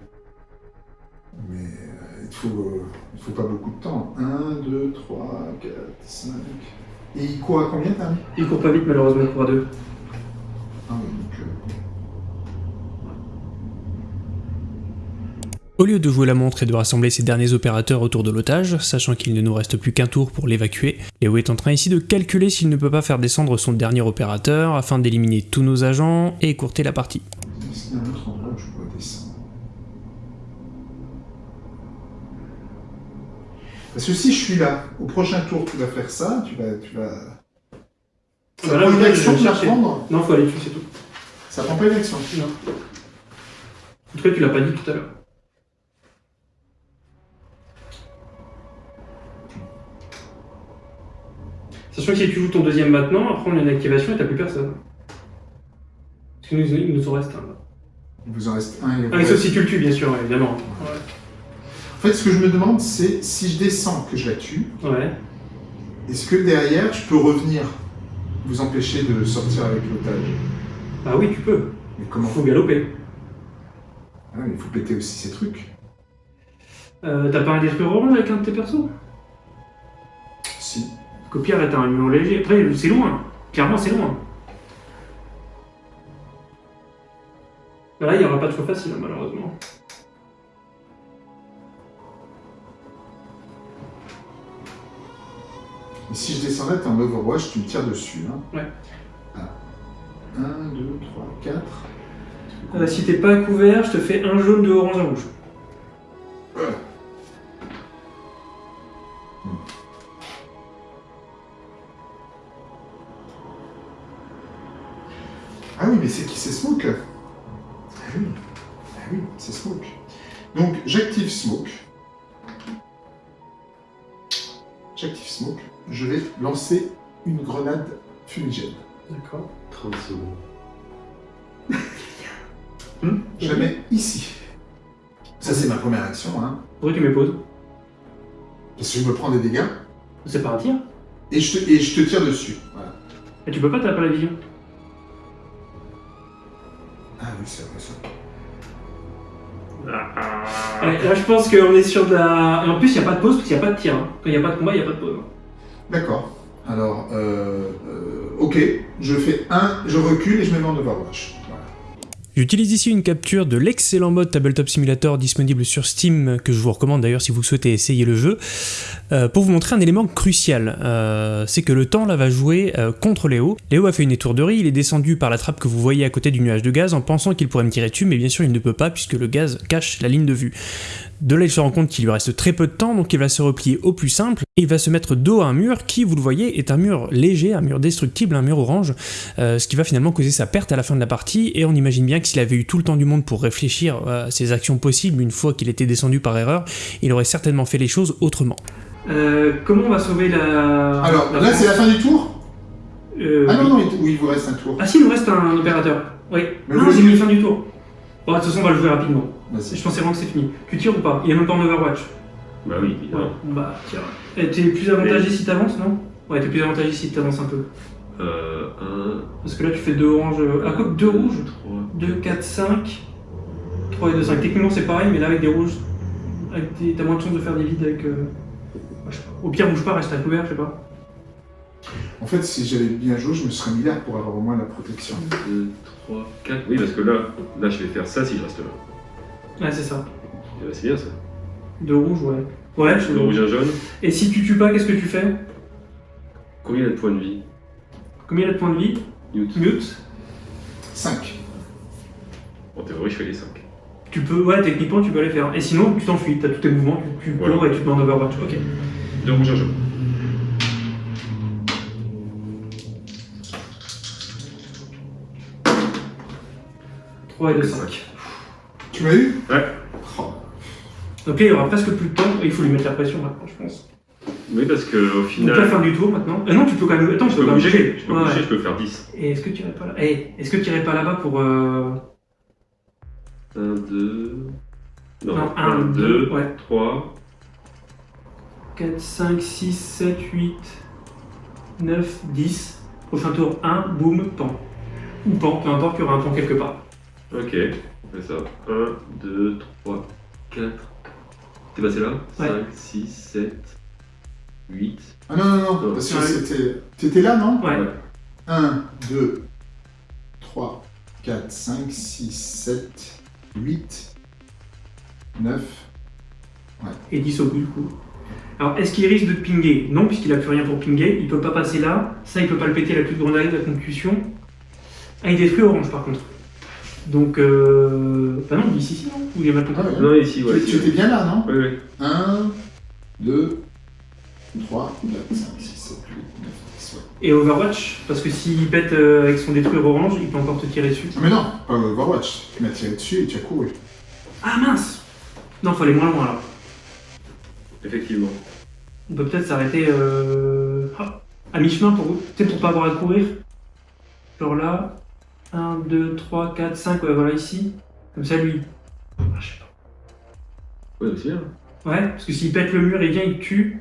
B: Mais euh, il faut, euh, il faut pas beaucoup de temps. 1, 2, 3, 4, 5. Et il court à combien, t'as mis
A: Il court pas vite, malheureusement, il court à deux.
B: Ah oui, donc. euh,
F: Au lieu de jouer la montre et de rassembler ses derniers opérateurs autour de l'otage, sachant qu'il ne nous reste plus qu'un tour pour l'évacuer, Léo est en train ici de calculer s'il ne peut pas faire descendre son dernier opérateur afin d'éliminer tous nos agents et écourter la partie.
B: Est-ce qu'il y a un autre endroit où je pourrais descendre Parce que si je suis là, au prochain tour, tu vas faire ça, tu vas. Tu vas... Ça
A: Bah
B: prend une action de la
A: chercher.
B: prendre
A: Non, faut aller dessus, c'est tout.
B: Ça prend pas une action.
A: Non. En tout cas, tu l'as pas dit tout à l'heure. Sachant que si tu joues ton deuxième maintenant, après on a une activation et t'as plus personne. Parce qu'il nous, il nous en reste un. là.
B: Il vous en reste un. et
A: Ah, mais sauf si tu le tues, bien sûr, évidemment.
B: En fait, ce que je me demande, c'est si je descends que je la tue,
A: Ouais.
B: est-ce que derrière, je peux revenir vous empêcher de sortir avec l'otage?
A: Bah oui, tu peux.
B: Mais comment
A: Faut galoper.
B: Ah, Il faut péter aussi ces trucs.
A: Euh, t'as pas un détruire orange avec un de tes persos?
B: Si.
A: Là, t'as un humain léger. Après, c'est loin. Clairement, c'est loin. Là, il n'y aura pas de choix facile, hein, malheureusement.
B: Si je descendais, t'es en Overwatch, tu me tires dessus. Hein.
A: Ouais.
B: Ah. 1, 2, 3, 4.
A: Euh, si t'es pas couvert, je te fais un jaune, deux orange, un rouge.
B: Lancer une grenade fumigène.
A: D'accord.
C: 30 secondes. <laughs>
B: Je la mets ici. Ça, c'est ma première action. Hein.
A: Pourquoi tu mets pause
B: Parce que je me prends des dégâts
A: C'est pas un tir.
B: et je te, et je te tire dessus. Voilà.
A: Et tu peux pas, t'as pas la vision.
B: Ah oui, c'est vrai ça.
A: Ouais, là, je pense qu'on est sur de la. Et en plus, il n'y a pas de pause parce qu'il n'y a pas de tir. hein. Quand il n'y a pas de combat, il n'y a pas de pause.
B: D'accord. Alors, euh, euh, ok, je fais un, je recule et je me mets en Overwatch.
F: J'utilise ici une capture de l'excellent mode Tabletop Simulator disponible sur Steam, que je vous recommande d'ailleurs si vous souhaitez essayer le jeu, euh, pour vous montrer un élément crucial. C'est que le temps là va jouer contre Léo. Léo a fait une étourderie, il est descendu par la trappe que vous voyez à côté du nuage de gaz en pensant qu'il pourrait me tirer dessus, mais bien sûr il ne peut pas puisque le gaz cache la ligne de vue. De là, il se rend compte qu'il lui reste très peu de temps, donc il va se replier au plus simple, et il va se mettre dos à un mur qui, vous le voyez, est un mur léger, un mur destructible, un mur orange, euh, ce qui va finalement causer sa perte à la fin de la partie, et on imagine bien que s'il avait eu tout le temps du monde pour réfléchir à ses actions possibles une fois qu'il était descendu par erreur, il aurait certainement fait les choses autrement.
A: Euh, comment on va sauver la.
B: Alors,
A: la
B: là, c'est la fin du tour?
A: Euh,
B: Ah non, non, il, oui, il vous reste un tour.
A: Ah si, il nous reste un opérateur. Oui.
B: Mais
A: non, j'ai mis fin du tour. Bon, de toute façon, on va le jouer rapidement. Je pensais vraiment que c'est fini. Tu tires ou pas? Il est même pas en Overwatch.
C: Bah oui, évidemment.
A: Bah, tire. Et t'es plus avantagé si t'avances, non? Ouais, t'es plus avantagé si t'avances un peu.
C: Euh, 1,
A: Parce que là, tu fais deux oranges. Ah, quoi? Que deux rouges?
C: 3.
A: 2, 4, 5. 3 et 2, 5. Techniquement, c'est pareil, mais là, avec des rouges, des... t'as moins de chances de faire des vides avec. euh. Au pire, bouge pas, reste à couvert, je sais pas.
B: En fait, si j'avais bien joué, je me serais mis là pour avoir au moins la protection.
C: 2, 3, 4. Oui, parce que là, là, je vais faire ça si je reste là.
A: Ouais, c'est ça.
C: Eh ben, C'est bien ça.
A: Deux rouges, ouais. Ouais, je
C: Le rouge, un jaune.
A: Et si tu tues pas, qu'est-ce que tu fais?
C: Combien il a de points de vie?
A: Combien il a de points de vie?
C: Mute.
A: Mute.
B: 5.
C: En théorie, je fais les 5.
A: Tu peux, ouais, techniquement, tu peux les faire. Et sinon, tu t'enfuis, t'as tous tes mouvements, tu, tu
C: Voilà.
A: cours et tu te mets en Overwatch. Ok.
C: Deux rouges, un jaune.
A: Trois et 2,
C: Ouais,
A: 5.
B: Tu m'as eu
C: Ouais.
B: Oh.
A: Donc là, il y aura presque plus de temps, et il faut lui mettre la pression maintenant, je pense.
C: Oui, parce que au
A: Donc
C: final.
A: la fin du tour maintenant. Euh, non, tu peux quand même. Attends,
C: je
A: tu
C: peux
A: quand même
C: bouger. Je peux
A: Ouais,
C: bouger,
A: ouais.
C: je peux faire 10.
A: Et est-ce que tu irais pas là Eh, est-ce que tu irais pas là-bas pour. Euh...
C: 1, 2. Non,
A: Non,
C: 1,
A: 1,
C: 2,
A: 2, ouais.
C: 3.
A: 4, 5, 6, 7, 8, 9, 10. Prochain tour, 1, boum, pan. Ou pan, peu importe, il y aura un pan quelque part.
C: Ok, on fait ça. 1, 2, 3, 4. T'es passé là
A: Ouais.
C: 5, 6, 7, 8.
B: Ah non, non, non,
C: Non.
B: parce que c'était... T'étais là, non
A: Ouais.
B: 1, 2, 3, 4, 5, 6, 7, 8, 9.
A: Et 10 au bout du coup. Alors, est-ce qu'il risque de pinguer? Non, puisqu'il a plus rien pour pinguer. Il peut pas passer là. Ça, il peut pas le péter, la plus grande arrêt de la concussion. Ah, il détruit orange par contre. Donc, euh... Bah non, il est ici, ici, non Ou il est mal compris
B: Ah ouais.
C: Non, ici, ouais.
B: Tu tu étais bien là, non
C: Oui, oui.
B: 1, 2, 3, 4, 5, 6, 7, 8, 9, 10. Ouais.
A: Et Overwatch, parce que s'il pète euh, avec son détruire orange, il peut encore te tirer dessus.
B: Ah, Mais non, pas Overwatch. Tu m'as tiré dessus et tu as couru.
A: Ah mince Non, faut aller moins loin là.
C: Effectivement.
A: On peut peut-être s'arrêter euh... ah, à mi-chemin pour, tu sais, pour pas avoir à courir. Genre là, 1, 2, 3, 4, 5, ouais, voilà ici. Comme ça, lui. Ah, je sais pas.
C: Ouais, c'est bien.
A: Ouais, parce que s'il pète le mur et vient, il tue.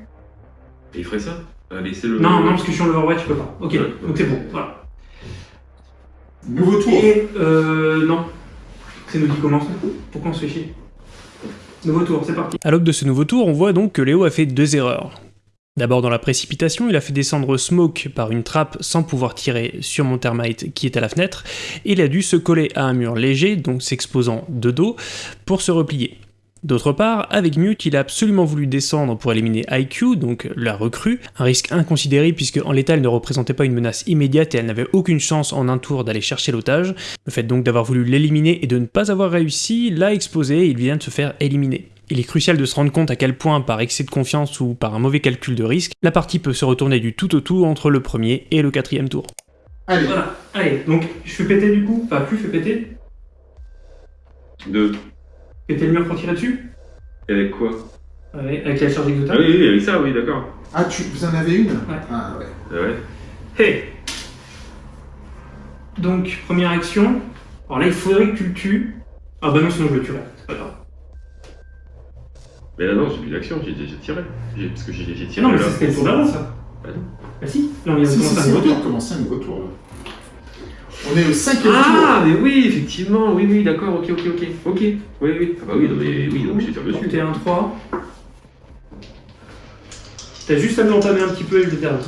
C: Et il ferait ça? Laissez le.
A: Non, non, parce que je suis en Overwatch, je peux pas. Ok,
C: Ouais,
A: donc c'est bon, voilà.
B: Nouveau tour.
A: Et euh, non. C'est nous qui commence. Pourquoi on se fait chier? Nouveau tour, c'est parti.
G: À l'aube de ce nouveau tour, on voit donc que Léo a fait deux erreurs. D'abord dans la précipitation, il a fait descendre Smoke par une trappe sans pouvoir tirer sur mon termite qui est à la fenêtre, et il a dû se coller à un mur léger, donc s'exposant de dos, pour se replier. D'autre part, avec Mute, il a absolument voulu descendre pour éliminer IQ, donc la recrue, un risque inconsidéré puisque en l'état elle ne représentait pas une menace immédiate et elle n'avait aucune chance en un tour d'aller chercher l'otage. Le fait donc d'avoir voulu l'éliminer et de ne pas avoir réussi l'a exposé et il vient de se faire éliminer. Il est crucial de se rendre compte à quel point, par excès de confiance ou par un mauvais calcul de risque, la partie peut se retourner du tout au tout entre le premier et le quatrième tour.
B: Allez,
A: Voilà, allez, donc je fais péter du coup. Enfin, plus je fais péter.
C: 2.
A: Péter le mur pour tirer dessus.
C: Et avec quoi?
A: Ouais, avec la charge
C: Ah
A: exotale.
C: oui, oui, avec ça, oui, d'accord.
B: ah, tu, vous en avez une?
A: Ouais.
B: Ah ouais.
C: Ah ouais.
A: Hey Donc, première action. Alors là, il faudrait que tu le tues. Ah bah non, sinon je le tuerai. C'est pas grave.
C: Mais là, non, j'ai plus d'action, j'ai déjà tiré. J'ai- Parce que j'ai j'ai tiré
A: Non, mais
C: là.
A: c'était le tour d'avant, ça.
C: Bah non.
A: Bah si, là on vient de
B: Si, si, si,
A: tour.
B: commencer un nouveau tour. là. On est au cinquième
C: Ah, mais oui, effectivement, oui, oui, d'accord, ok, ok, ok. Ok, oui, oui. Ah bah oui, non, mais oui, donc je tire dessus.
A: T'es un 3. T'as juste à m'entamer un petit peu et je le termine.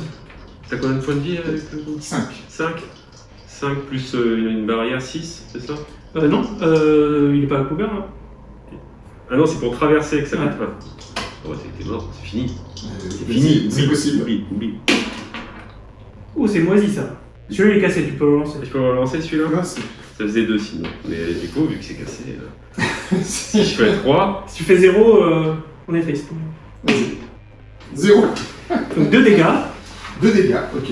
C: T'as combien de points de vie avec le
B: tour? 5.
C: 5 5 plus euh, une barrière 6, c'est ça?
A: Euh, non, euh, il est pas à couvert. Hein?
C: Ah non, c'est pour traverser que ça
A: Ouais.
C: compte pas. Oh, t'es mort, c'est fini. C'est
B: C'est
C: fini,
B: C'est possible.
C: Oublie, oublie.
A: Oh, c'est moisi ça. Celui-là il est cassé, tu peux le relancer.
C: Je peux relancer celui-là
B: Là, c'est-
C: Ça faisait 2 sinon. Mais du coup, vu que c'est cassé, euh, <laughs> si je fais 3,
A: Si tu fais 0, euh, on est triste.
B: Vas-y. Zéro.
A: Donc 2 dégâts.
B: Deux dégâts, ok.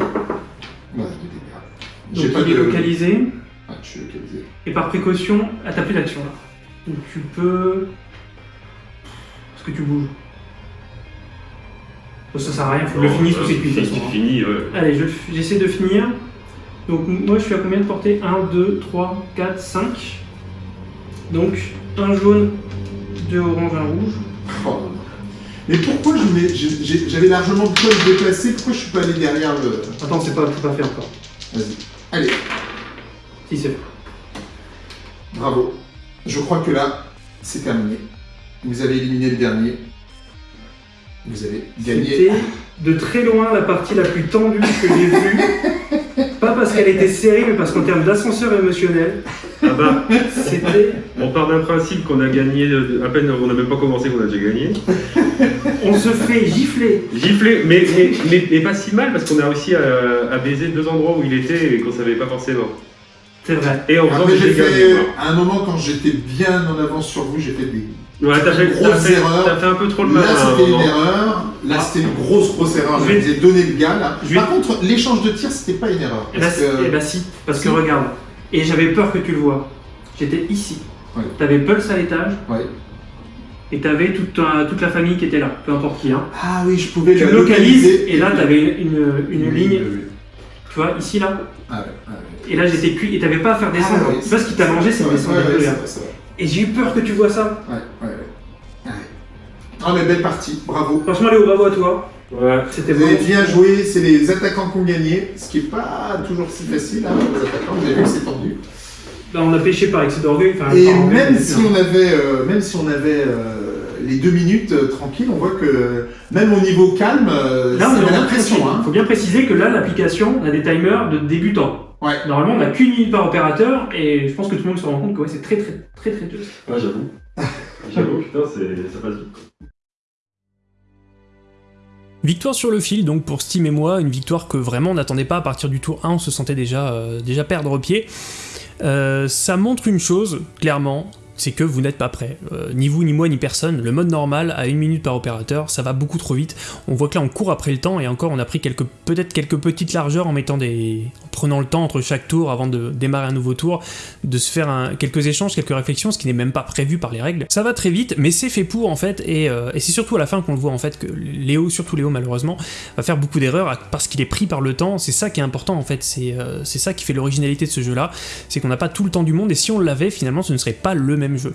B: Voilà, deux dégâts.
A: Donc
B: J'ai pas
A: il est
B: de.
A: localisé.
B: Ah, tu suis localisé.
A: Et par précaution, ah, t'as plus d'action là. Donc tu peux. Que tu bouges Ça sert à rien, faut que je le finisse ou c'est cuit. de toute façon, hein.
C: C'est fini, ouais.
A: Allez, je- j'essaie de finir. Donc moi je suis à combien de portée 1, 2, 3, 4, 5. Donc un jaune, deux orange, un rouge.
B: Oh. Mais pourquoi j'avais largement de quoi me déplacer Pourquoi je suis pas allé derrière le.
A: Attends, c'est pas, pas fait encore.
B: Vas-y. Allez,
A: Si c'est fait.
B: bravo. Je crois que là, c'est terminé. Vous avez éliminé le dernier. Vous avez gagné.
A: C'était de très loin la partie la plus tendue que j'ai vue. <laughs> Pas parce qu'elle était serrée, mais parce qu'en termes d'ascenseur émotionnel,
C: Ah bah,
A: c'était.
C: on part d'un principe qu'on a gagné, euh, à peine on n'a même pas commencé qu'on a déjà gagné.
A: On se fait gifler.
C: Giflé, mais, mais, mais, mais pas si mal parce qu'on a réussi à, à baiser deux endroits où il était et qu'on savait pas forcément.
A: C'est vrai.
C: Et en faisant
B: Après,
C: des
B: fait. À un moment, quand j'étais bien en avance sur vous, j'ai fait des.
C: Ouais, t'as fait,
B: Grosse erreur.
C: t'as fait un peu trop le mal.
B: Là, c'était une
C: moment.
B: erreur. Là, c'était une grosse, grosse erreur.
A: Je
B: vous ai donné le gars, là. Par contre, l'échange de tir, c'était pas une erreur.
A: Eh bah, si- parce que regarde. Et j'avais peur que tu le vois. J'étais ici. T'avais Pulse à l'étage
B: Ouais.
A: et t'avais toute, toute la famille qui était là, peu importe qui. Hein.
B: Ah oui, je pouvais
A: Tu localises
B: localiser.
A: et là t'avais une, une, une ligne, tu vois, ici là.
B: Ah ouais, ah ouais.
A: Et là j'étais cuit et t'avais pas à faire descendre.
B: Ah ouais,
A: tu vois ce qui t'a mangé, c'est descendre. Et j'ai eu peur que tu vois ça.
B: Ouais, Ah mais belle partie, bravo.
A: Franchement, Léo, bravo à toi.
C: Ouais.
A: C'était
B: Vous avez bien joué, c'est les attaquants qui ont gagné, ce qui est pas toujours si facile, hein, les attaquants, vous avez vu que c'est tendu.
H: Bah, on a pêché par excès d'orgueil.
B: Et même si, on avait, euh, même si on avait euh, les deux minutes euh, tranquilles, on voit que même au niveau calme,
H: là, on a l'impression. Il hein. faut bien préciser que là, l'application a des timers de débutants.
B: Ouais.
H: Normalement, on n'a qu'une minute par opérateur et je pense que tout le monde se rend compte que c'est très très très très dur.
C: Ouais, j'avoue. <laughs> j'avoue, putain, ça passe vite.
A: Victoire sur le fil donc pour Steam et moi, une victoire que vraiment on n'attendait pas à partir du tour 1, on se sentait déjà, déjà perdre pied. Euh, ça montre une chose, clairement, c'est que vous n'êtes pas prêt. Euh, ni vous, ni moi, ni personne. Le mode normal, à une minute par opérateur, ça va beaucoup trop vite. On voit que là, on court après le temps, et encore, on a pris quelques, peut-être quelques petites largeurs en mettant des... en prenant le temps entre chaque tour avant de démarrer un nouveau tour, de se faire quelques échanges, quelques réflexions, ce qui n'est même pas prévu par les règles. Ça va très vite, mais c'est fait pour, en fait, et, euh, c'est surtout à la fin qu'on le voit, en fait, que Léo, surtout Léo, malheureusement, va faire beaucoup d'erreurs parce qu'il est pris par le temps. C'est ça qui est important, en fait. Euh, c'est ça qui fait l'originalité de ce jeu-là. C'est qu'on n'a pas tout le temps du monde, et si on l'avait, finalement, ce ne serait pas le même jeu.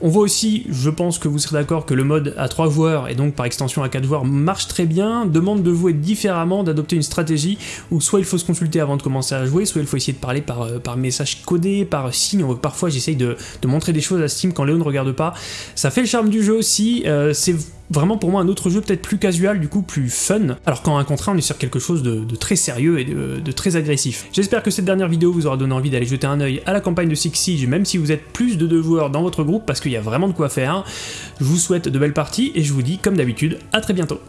A: On voit aussi, je pense que vous serez d'accord, que le mode à 3 joueurs et donc par extension à 4 joueurs marche très bien, demande de jouer différemment, d'adopter une stratégie où soit il faut se consulter avant de commencer à jouer, soit il faut essayer de parler par, euh, par message codé, par signe, parfois j'essaye de, montrer des choses à Steam quand Léo ne regarde pas. Ça fait le charme du jeu aussi, euh, c'est vraiment pour moi un autre jeu peut-être plus casual, du coup plus fun, alors qu'en un contre on est sur quelque chose de, très sérieux et de, très agressif. J'espère que cette dernière vidéo vous aura donné envie d'aller jeter un œil à la campagne de Six Siege, même si vous êtes plus de deux joueurs dans votre groupe, parce qu'il y a vraiment de quoi faire. Je vous souhaite de belles parties, et je vous dis, comme d'habitude, à très bientôt.